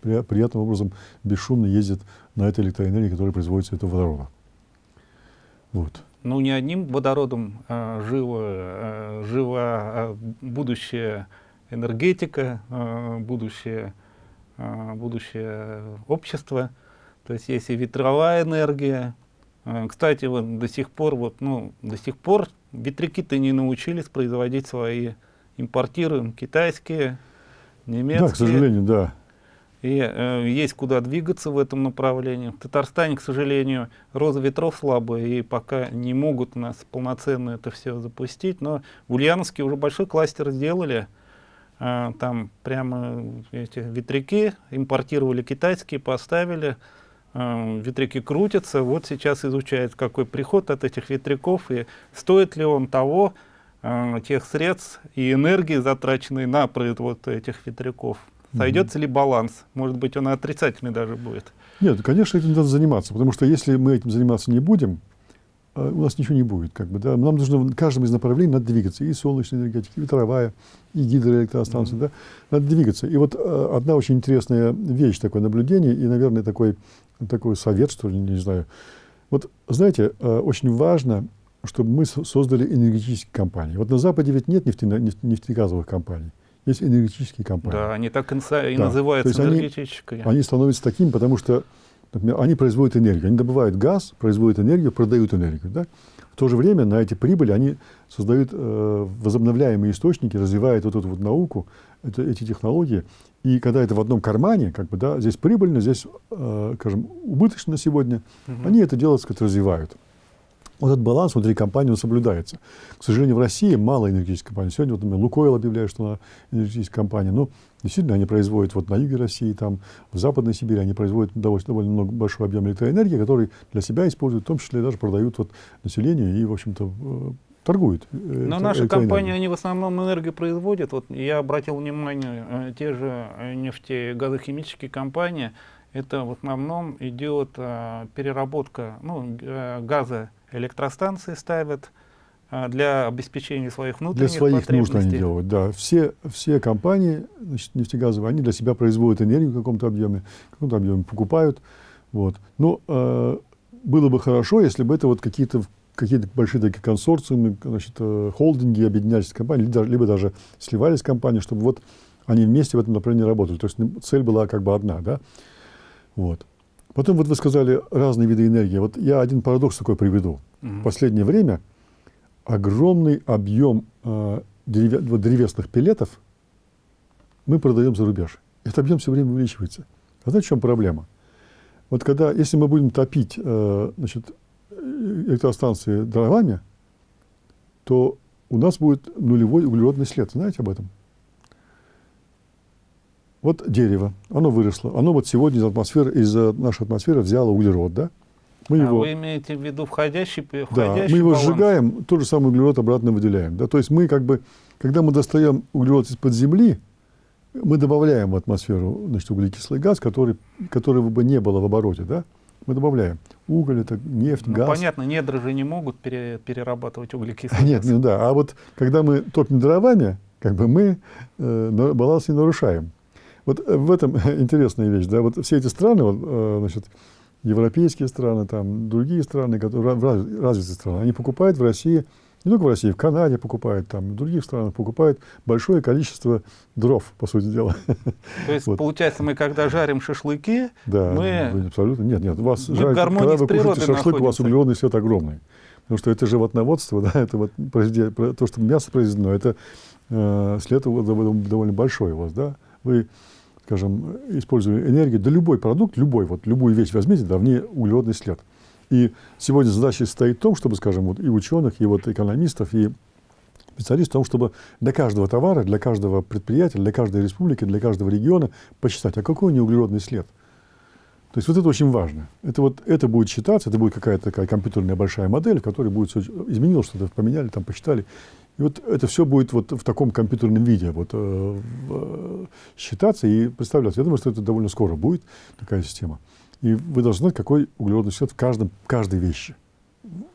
при, приятным образом бесшумно ездит на этой электроэнергии, которая производится этого водорода. Вот. Ну, не одним водородом а, живо, а, живо а, будущее энергетика, а, будущее, а, будущее общество. То есть есть и ветровая энергия, а, кстати, вот до сих пор, вот, ну, до сих пор ветряки-то не научились производить свои, импортируем китайские, немецкие. Да, к сожалению, да. И э, есть куда двигаться в этом направлении. В Татарстане, к сожалению, роза ветров слабая, и пока не могут нас полноценно это все запустить. Но в Ульяновске уже большой кластер сделали. Э, там прямо эти ветряки импортировали китайские, поставили. Э, ветряки крутятся, вот сейчас изучают, какой приход от этих ветряков и стоит ли он того, э, тех средств и энергии, затраченной на производство этих ветряков. Сойдется ли баланс? Может быть, он отрицательный даже будет. Нет, конечно, этим надо заниматься, потому что если мы этим заниматься не будем, э, у нас ничего не будет. Как бы, да? Нам нужно в каждом из направлений надо двигаться. И солнечная энергетика, и ветровая, и гидроэлектростанция. Mm -hmm. да? Надо двигаться. И вот одна очень интересная вещь, такое наблюдение, и, наверное, такой такой совет, что ли, не знаю. Вот, знаете, э, очень важно, чтобы мы создали энергетические компании. Вот на Западе ведь нет нефтегазовых компаний. Есть энергетические компании. Да, они так и да. называются энергетическими. Они, они становятся такими, потому что, например, они производят энергию. Они добывают газ, производят энергию, продают энергию. Да? В то же время на эти прибыли они создают э, возобновляемые источники, развивают вот эту вот науку, это, эти технологии. И когда это в одном кармане, как бы, да, здесь прибыльно, здесь, э, скажем, убыточно сегодня, угу. они это дело, сказать, развивают. Вот этот баланс внутри компании он соблюдается. К сожалению, в России мало энергетических компаний. Сегодня, вот, например, Лукойл объявляет, что она энергетическая компания. Но действительно, они производят вот на юге России, там, в Западной Сибири, они производят довольно, довольно много, большой объем электроэнергии, который для себя используют, в том числе даже продают вот населению и, в общем-то, торгуют. Э, Но наши компании, они в основном энергию производят. Вот я обратил внимание, э, те же э, нефтегазохимические компании, это в основном идет переработка ну, газа электростанции ставят для обеспечения своих внутренних Для своих нужд они делают, да. Все, все компании значит, нефтегазовые, они для себя производят энергию в каком-то объеме, в каком-то объеме покупают. Вот. Но э, было бы хорошо, если бы это вот какие-то какие-то большие такие консорциумы, значит, э, холдинги объединялись с компанией, либо, даже сливались с компанией, чтобы вот они вместе в этом направлении работали. То есть цель была как бы одна, да. Вот. Потом вот вы сказали разные виды энергии. Вот я один парадокс такой приведу. Угу. В последнее время огромный объем э, древесных пилетов мы продаем за рубеж. Этот объем все время увеличивается. А знаете, в чем проблема? Вот когда, если мы будем топить э, значит, электростанции дровами, то у нас будет нулевой углеродный след. Знаете об этом? Вот дерево, оно выросло. Оно вот сегодня из атмосферы, из нашей атмосферы взяло углерод, да? Мы а его, вы имеете в виду входящий, входящий Да, мы его баланс? сжигаем, тот же самый углерод обратно выделяем. Да? То есть мы как бы, когда мы достаем углерод из-под земли, мы добавляем в атмосферу значит, углекислый газ, который, которого бы не было в обороте. Да? Мы добавляем уголь, это нефть, ну, газ. Понятно, недра же не могут пере, перерабатывать углекислый Нет, ну да. А вот когда мы топим дровами, как бы мы э, баланс не нарушаем. Вот э, в этом интересная вещь, да, вот все эти страны, вот, э, значит, европейские страны, там, другие страны, которые, развитые страны, они покупают в России не только в России, в Канаде покупают, там, в других странах покупают большое количество дров, по сути дела. То есть, вот. получается, мы когда жарим шашлыки, да, мы... Абсолютно. Нет, нет, у вас мы жарят, когда вы кушаете шашлык, находимся. у вас углеродный свет огромный. Потому что это животноводство, да, это вот то, что мясо произведено, это э, след довольно большой у вас, да? Вы, скажем, используя энергию, да любой продукт, любой, вот любую вещь возьмите, да, в ней углеродный след. И сегодня задача стоит в том, чтобы, скажем, вот и ученых, и вот экономистов, и специалистов, в том, чтобы для каждого товара, для каждого предприятия, для каждой республики, для каждого региона посчитать, а какой у него углеродный след. То есть вот это очень важно. Это, вот, это будет считаться, это будет какая-то такая компьютерная большая модель, в которой будет изменилось что-то, поменяли, там посчитали. И вот это все будет вот в таком компьютерном виде вот, э, э, считаться и представляться. Я думаю, что это довольно скоро будет, такая система. И вы должны знать, какой углеродный след в каждом, каждой вещи.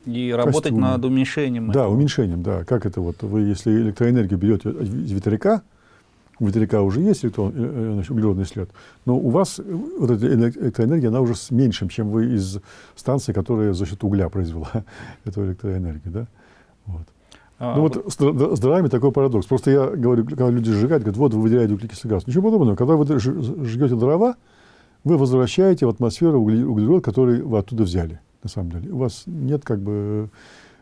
И работать над уменьшением. Да, этого. уменьшением, да. Как это вот, вы если электроэнергию берете из ветряка, у ветряка уже есть электрон, э, э, значит, углеродный след, но у вас вот эта электроэнергия, она уже с меньшим, чем вы из станции, которая за счет угля произвела эту электроэнергию, да? Вот. А, ну вот, вот с дровами такой парадокс. Просто я говорю, когда люди сжигают, говорят, вот вы выделяете углекислый газ. Ничего подобного. Когда вы жгете дрова, вы возвращаете в атмосферу углерод, который вы оттуда взяли, на самом деле. У вас нет как бы...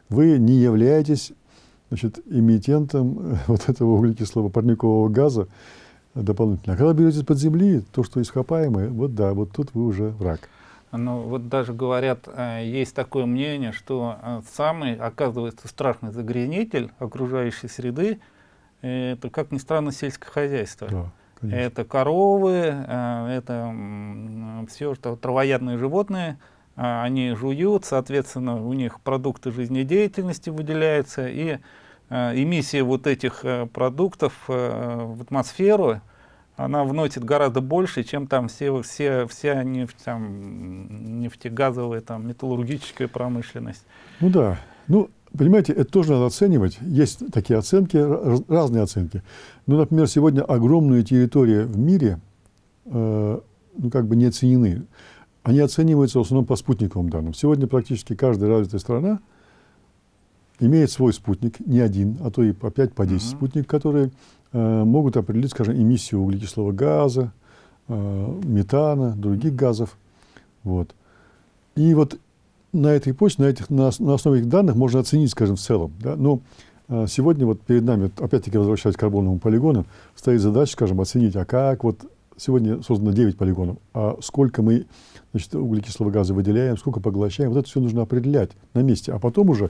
Вы не являетесь значит, эмитентом вот этого углекислого парникового газа дополнительно. А когда берете из-под земли то, что ископаемое, вот да, вот тут вы уже враг. Ну, вот даже говорят, э, есть такое мнение, что э, самый, оказывается, страшный загрязнитель окружающей среды, это, как ни странно, сельское хозяйство. Да. Конечно. Это коровы, э, это все, что травоядные животные, они жуют, соответственно, у них продукты жизнедеятельности выделяются, и эмиссия вот этих продуктов в атмосферу, она вносит гораздо больше, чем там все, все, вся нефть, там, нефтегазовая, там, металлургическая промышленность. Ну да. Ну, понимаете, это тоже надо оценивать. Есть такие оценки, разные оценки. Ну, например, сегодня огромные территории в мире, э, ну, как бы не оценены. Они оцениваются в основном по спутниковым данным. Сегодня практически каждая развитая страна имеет свой спутник, не один, а то и по 5, по 10 uh -huh. спутник, которые Э, могут определить, скажем, эмиссию углекислого газа, э, метана, других газов. Вот. И вот на этой почве, на, этих, на, на основе этих данных можно оценить, скажем, в целом. Да? Но э, сегодня вот перед нами, опять-таки возвращаясь к карбоновому полигону, стоит задача, скажем, оценить, а как вот сегодня создано 9 полигонов, а сколько мы значит, углекислого газа выделяем, сколько поглощаем, вот это все нужно определять на месте, а потом уже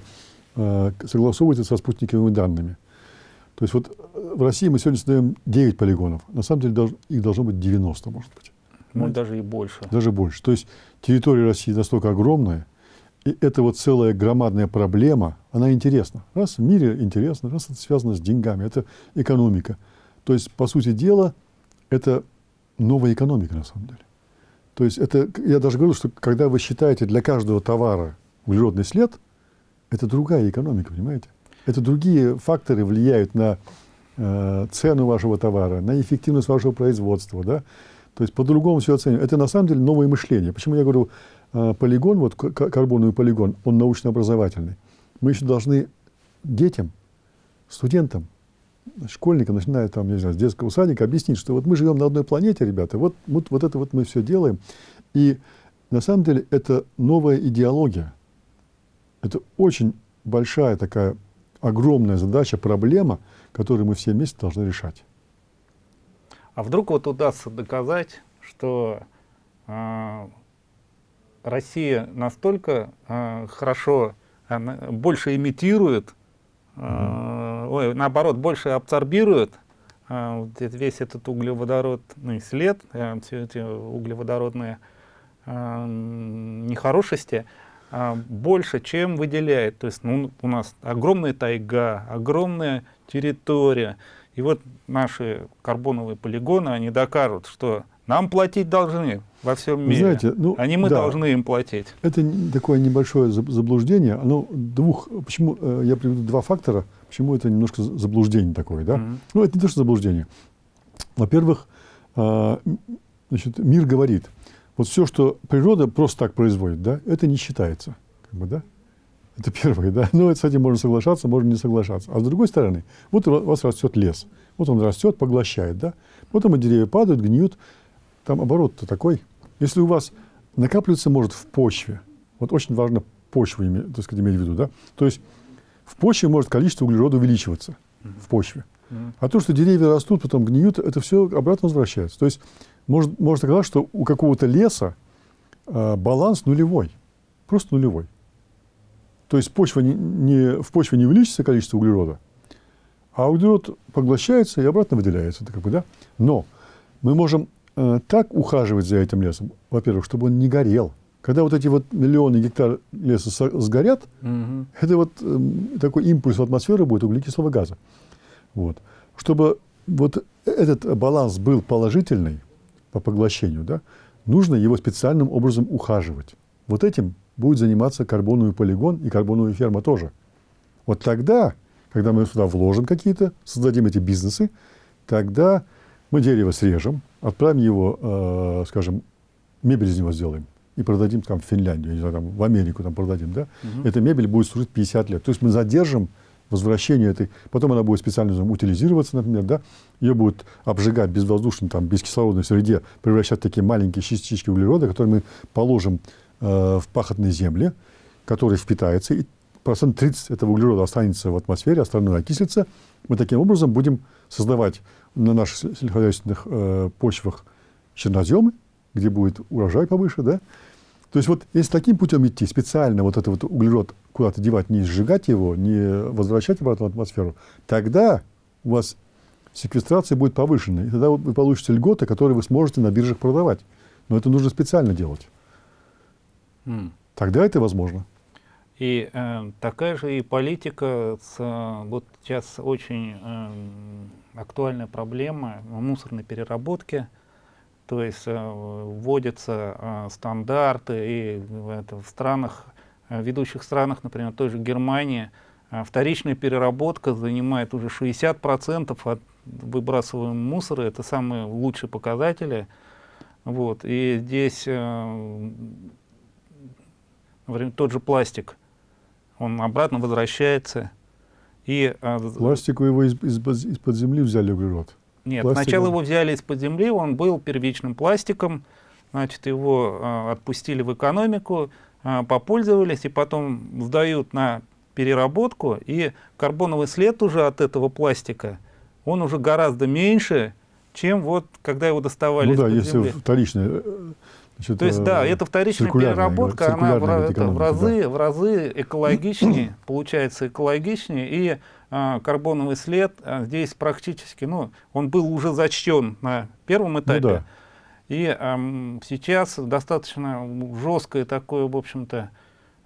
э, согласовывать это со спутниковыми данными. То есть вот э, в России мы сегодня создаем 9 полигонов. На самом деле долж, их должно быть 90, может быть. Ну, даже и больше. Даже больше. То есть территория России настолько огромная, и это вот целая громадная проблема, она интересна. Раз в мире интересно, раз это связано с деньгами, это экономика. То есть, по сути дела, это новая экономика на самом деле. То есть это, я даже говорю, что когда вы считаете для каждого товара углеродный след, это другая экономика, понимаете? Это другие факторы влияют на э, цену вашего товара, на эффективность вашего производства. Да? То есть по-другому все оценивать. Это на самом деле новое мышление. Почему я говорю, полигон, вот карбоновый полигон, он научно-образовательный. Мы еще должны детям, студентам, школьникам, начиная там, не знаю, с детского садика, объяснить, что вот мы живем на одной планете, ребята, вот, вот, вот это вот мы все делаем. И на самом деле это новая идеология. Это очень большая такая огромная задача, проблема, которую мы все вместе должны решать. А вдруг вот удастся доказать, что э, Россия настолько э, хорошо, она больше имитирует, э, mm. ой, наоборот, больше абсорбирует э, весь этот углеводородный след, э, все эти углеводородные э, нехорошести, а, больше, чем выделяет. То есть ну, у нас огромная тайга, огромная территория. И вот наши карбоновые полигоны, они докажут, что нам платить должны во всем мире. Знаете, ну, а не мы да, должны им платить. Это такое небольшое заблуждение. Оно двух, почему, э, я приведу два фактора, почему это немножко заблуждение такое. Да? Mm -hmm. Ну, это не то, что заблуждение. Во-первых, а, значит, мир говорит, вот все, что природа просто так производит, да, это не считается. Как бы, да? Это первое, да. Но с этим можно соглашаться, можно не соглашаться. А с другой стороны, вот у вас растет лес. Вот он растет, поглощает, да. Потом деревья падают, гниют. Там оборот-то такой. Если у вас накапливаться может в почве, вот очень важно почву, так сказать, иметь в виду, да. То есть в почве может количество углерода увеличиваться, в почве. Mm. А то, что деревья растут, потом гниют, это все обратно возвращается. То есть может, можно сказать, что у какого-то леса э, баланс нулевой, просто нулевой. То есть почва не, не, в почве не увеличится количество углерода, а углерод поглощается и обратно выделяется. Это как бы, да? Но мы можем так ухаживать за этим лесом, во-первых, чтобы он не горел. Когда вот эти вот миллионы гектар леса сгорят, угу. это вот э, такой импульс в атмосферу будет углекислого газа. Вот. Чтобы вот этот баланс был положительный по поглощению, да, нужно его специальным образом ухаживать. Вот этим будет заниматься карбоновый полигон и карбоновая ферма тоже. Вот тогда, когда мы сюда вложим какие-то, создадим эти бизнесы, тогда мы дерево срежем, отправим его, э, скажем, мебель из него сделаем и продадим там в Финляндию, не знаю, там, в Америку там продадим, да, угу. эта мебель будет служить 50 лет. То есть мы задержим возвращение этой, потом она будет специально утилизироваться, например, да, ее будут обжигать безвоздушной, там, бескислородной среде, превращать в такие маленькие частички углерода, которые мы положим э, в пахотные земли, которые впитаются, и процент 30 этого углерода останется в атмосфере, остальное окислится. Мы таким образом будем создавать на наших сельскохозяйственных э, почвах черноземы, где будет урожай повыше, да, то есть вот если таким путем идти, специально вот этот вот углерод куда-то девать, не сжигать его, не возвращать обратно в атмосферу, тогда у вас секвестрация будет повышена. И тогда вы получите льготы, которые вы сможете на биржах продавать. Но это нужно специально делать. Mm. Тогда это возможно. И э, такая же и политика, с, э, вот сейчас очень э, актуальная проблема мусорной переработки, то есть э, вводятся э, стандарты, и это в странах, э, ведущих странах, например, той же Германии, вторичная переработка занимает уже 60% от выбрасываемого мусора, это самые лучшие показатели. Вот. И здесь, например, тот же пластик, он обратно возвращается. И, Пластик вы его из-под из, из земли взяли углерод? Нет, Пластиком. сначала его взяли из-под земли, он был первичным пластиком, значит, его э, отпустили в экономику, э, попользовались, и потом сдают на переработку, и карбоновый след уже от этого пластика, он уже гораздо меньше, чем вот когда его доставали Ну да, если земли. Значит, То есть, да, эта вторичная переработка, она в, это, в, разы, да. в разы экологичнее, получается экологичнее, и а, карбоновый след а, здесь практически, ну, он был уже зачтен на первом ну этапе, ну, да. и а, сейчас достаточно жесткое такое, в общем-то,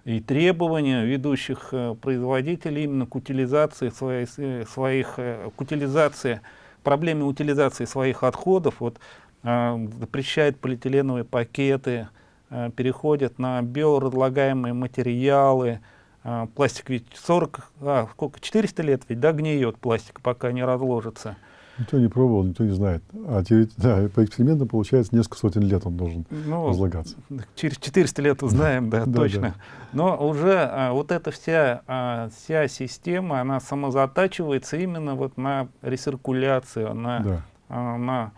и требования ведущих а, производителей именно к утилизации своей, э, своих, а, к утилизации, проблеме утилизации своих отходов. Вот Э, запрещает полиэтиленовые пакеты, э, переходят на биоразлагаемые материалы. Э, пластик ведь 40, а, сколько, 400 лет ведь, да, гниет пластик, пока не разложится. Никто не пробовал, никто не знает. А да, по экспериментам получается несколько сотен лет он должен ну, разлагаться. Через 400 лет узнаем, да, точно. Но уже а, вот эта вся, а, вся система, она самозатачивается именно вот на рециркуляцию, на, а, на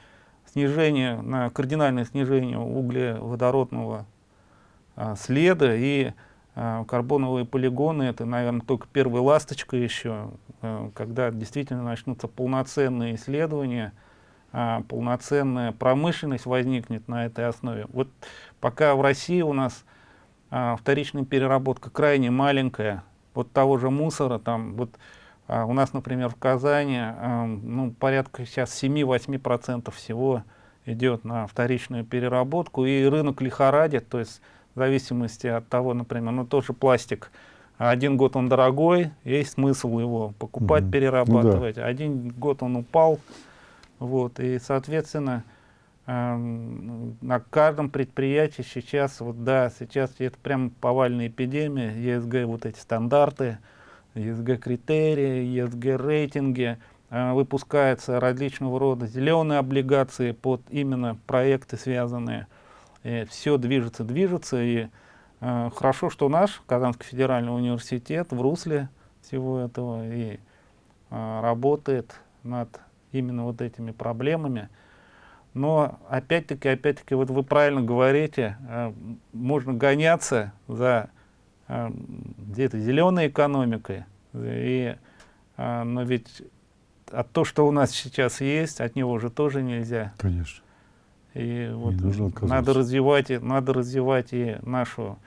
снижение, на кардинальное снижение углеводородного а, следа и а, карбоновые полигоны, это, наверное, только первая ласточка еще, а, когда действительно начнутся полноценные исследования, а, полноценная промышленность возникнет на этой основе. Вот пока в России у нас а, вторичная переработка крайне маленькая, вот того же мусора, там вот у нас, например, в Казани ну, порядка сейчас 7-8% всего идет на вторичную переработку, и рынок лихорадит, то есть в зависимости от того, например, ну тоже пластик, один год он дорогой, есть смысл его покупать, mm -hmm. перерабатывать, ну, да. один год он упал, вот, и, соответственно, на каждом предприятии сейчас, вот да, сейчас это прям повальная эпидемия, ЕСГ вот эти стандарты, ESG-критерии, ESG-рейтинги, э, выпускаются различного рода зеленые облигации под именно проекты связанные. И все движется, движется. И э, хорошо, что наш Казанский федеральный университет в русле всего этого и э, работает над именно вот этими проблемами. Но опять-таки, опять-таки, вот вы правильно говорите, можно гоняться за где-то зеленой экономикой, и, а, но ведь а то, что у нас сейчас есть, от него уже тоже нельзя. Конечно. И вот надо развивать, надо развивать и нашу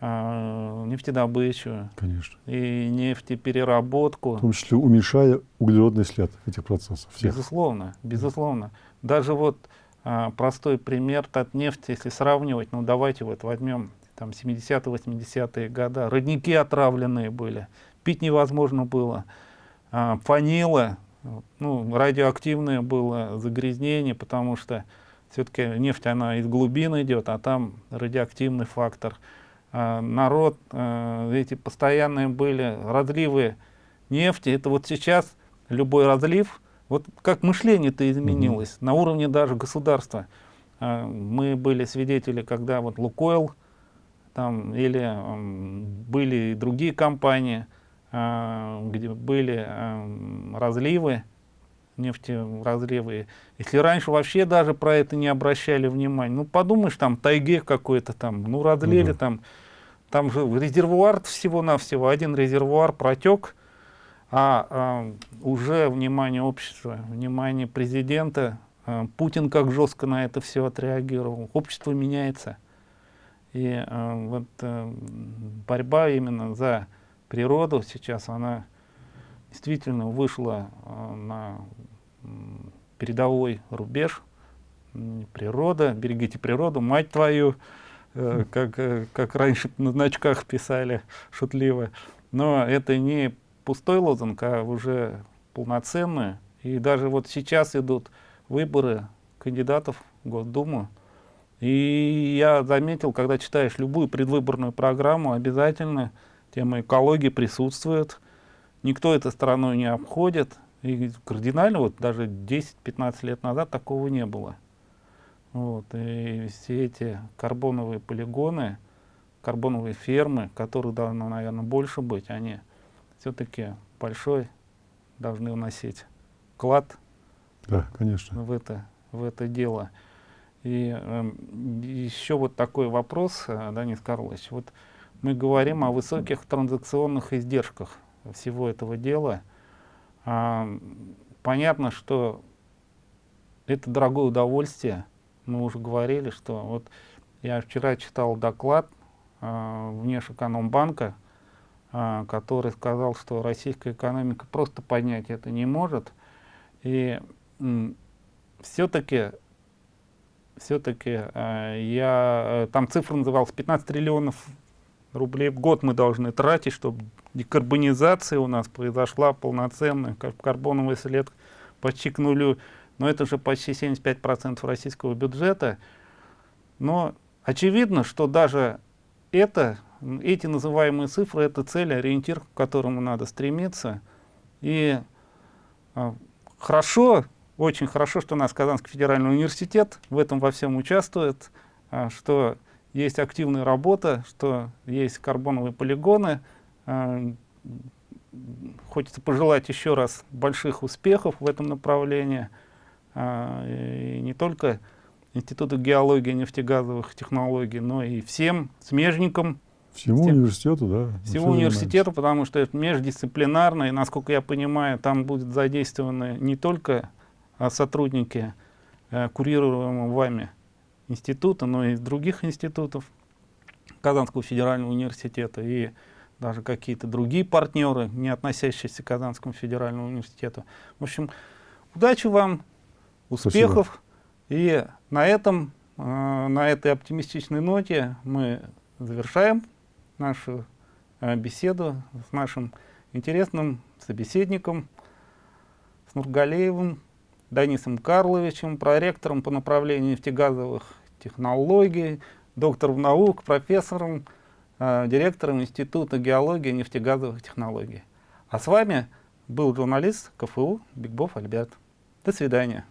э, нефтедобычу, Конечно. и нефтепереработку. В том числе уменьшая углеродный след этих процессов. Всех. Безусловно, безусловно. Даже вот э, простой пример Татнефть, если сравнивать, ну давайте вот возьмем там 70-80-е годы, родники отравленные были, пить невозможно было, э, фанила, ну, радиоактивное было загрязнение, потому что все-таки нефть, она из глубин идет, а там радиоактивный фактор. А, народ, а, эти постоянные были разливы нефти. Это вот сейчас любой разлив, вот как мышление-то изменилось mm -hmm. на уровне даже государства. А, мы были свидетели, когда вот Лукойл, там, или были и другие компании, где были разливы, нефтеразревы. Если раньше вообще даже про это не обращали внимания, ну подумаешь, там тайге какой-то там, ну разлили угу. там, там же резервуар всего-навсего, один резервуар протек, а, а уже внимание общества, внимание президента, а, Путин как жестко на это все отреагировал, общество меняется. И а, вот а, борьба именно за природу сейчас, она действительно вышла а, на передовой рубеж. Природа, берегите природу, мать твою, э, как, э, как раньше на значках писали шутливо. Но это не пустой лозунг, а уже полноценный. И даже вот сейчас идут выборы кандидатов в Госдуму. И я заметил, когда читаешь любую предвыборную программу, обязательно тема экологии присутствует никто этой стороной не обходит. И кардинально, вот даже 10-15 лет назад такого не было. Вот, и все эти карбоновые полигоны, карбоновые фермы, которых должно, наверное, больше быть, они все-таки большой должны вносить вклад да, конечно. в, это, в это дело. И э, еще вот такой вопрос, э, Данис Карлович. Вот мы говорим о высоких транзакционных издержках всего этого дела. А, понятно, что это дорогое удовольствие. Мы уже говорили, что вот я вчера читал доклад а, Внешэкономбанка, а, который сказал, что российская экономика просто поднять это не может. И все-таки все-таки а, я э, там цифра называлась 15 триллионов рублей в год мы должны тратить, чтобы декарбонизация у нас произошла полноценная, карбоновый след почти к нулю, но это же почти 75% российского бюджета. Но очевидно, что даже это, эти называемые цифры, это цель, ориентир, к которому надо стремиться. И а, хорошо, очень хорошо, что у нас Казанский федеральный университет в этом во всем участвует, а, что есть активная работа, что есть карбоновые полигоны. А, хочется пожелать еще раз больших успехов в этом направлении. А, и не только Институту геологии и нефтегазовых технологий, но и всем смежникам. Всему всем, университету, да. Всему университету, потому что это междисциплинарно, и, насколько я понимаю, там будут задействованы не только сотрудники, э, курируемые вами института, но и других институтов Казанского федерального университета и даже какие-то другие партнеры, не относящиеся к Казанскому федеральному университету. В общем, удачи вам, успехов. Спасибо. И на этом, э, на этой оптимистичной ноте мы завершаем нашу э, беседу с нашим интересным собеседником, с Нургалеевым Данисом Карловичем, проректором по направлению нефтегазовых технологий, доктором наук, профессором, э, директором Института геологии и нефтегазовых технологий. А с вами был журналист КФУ Бигбов Альберт. До свидания.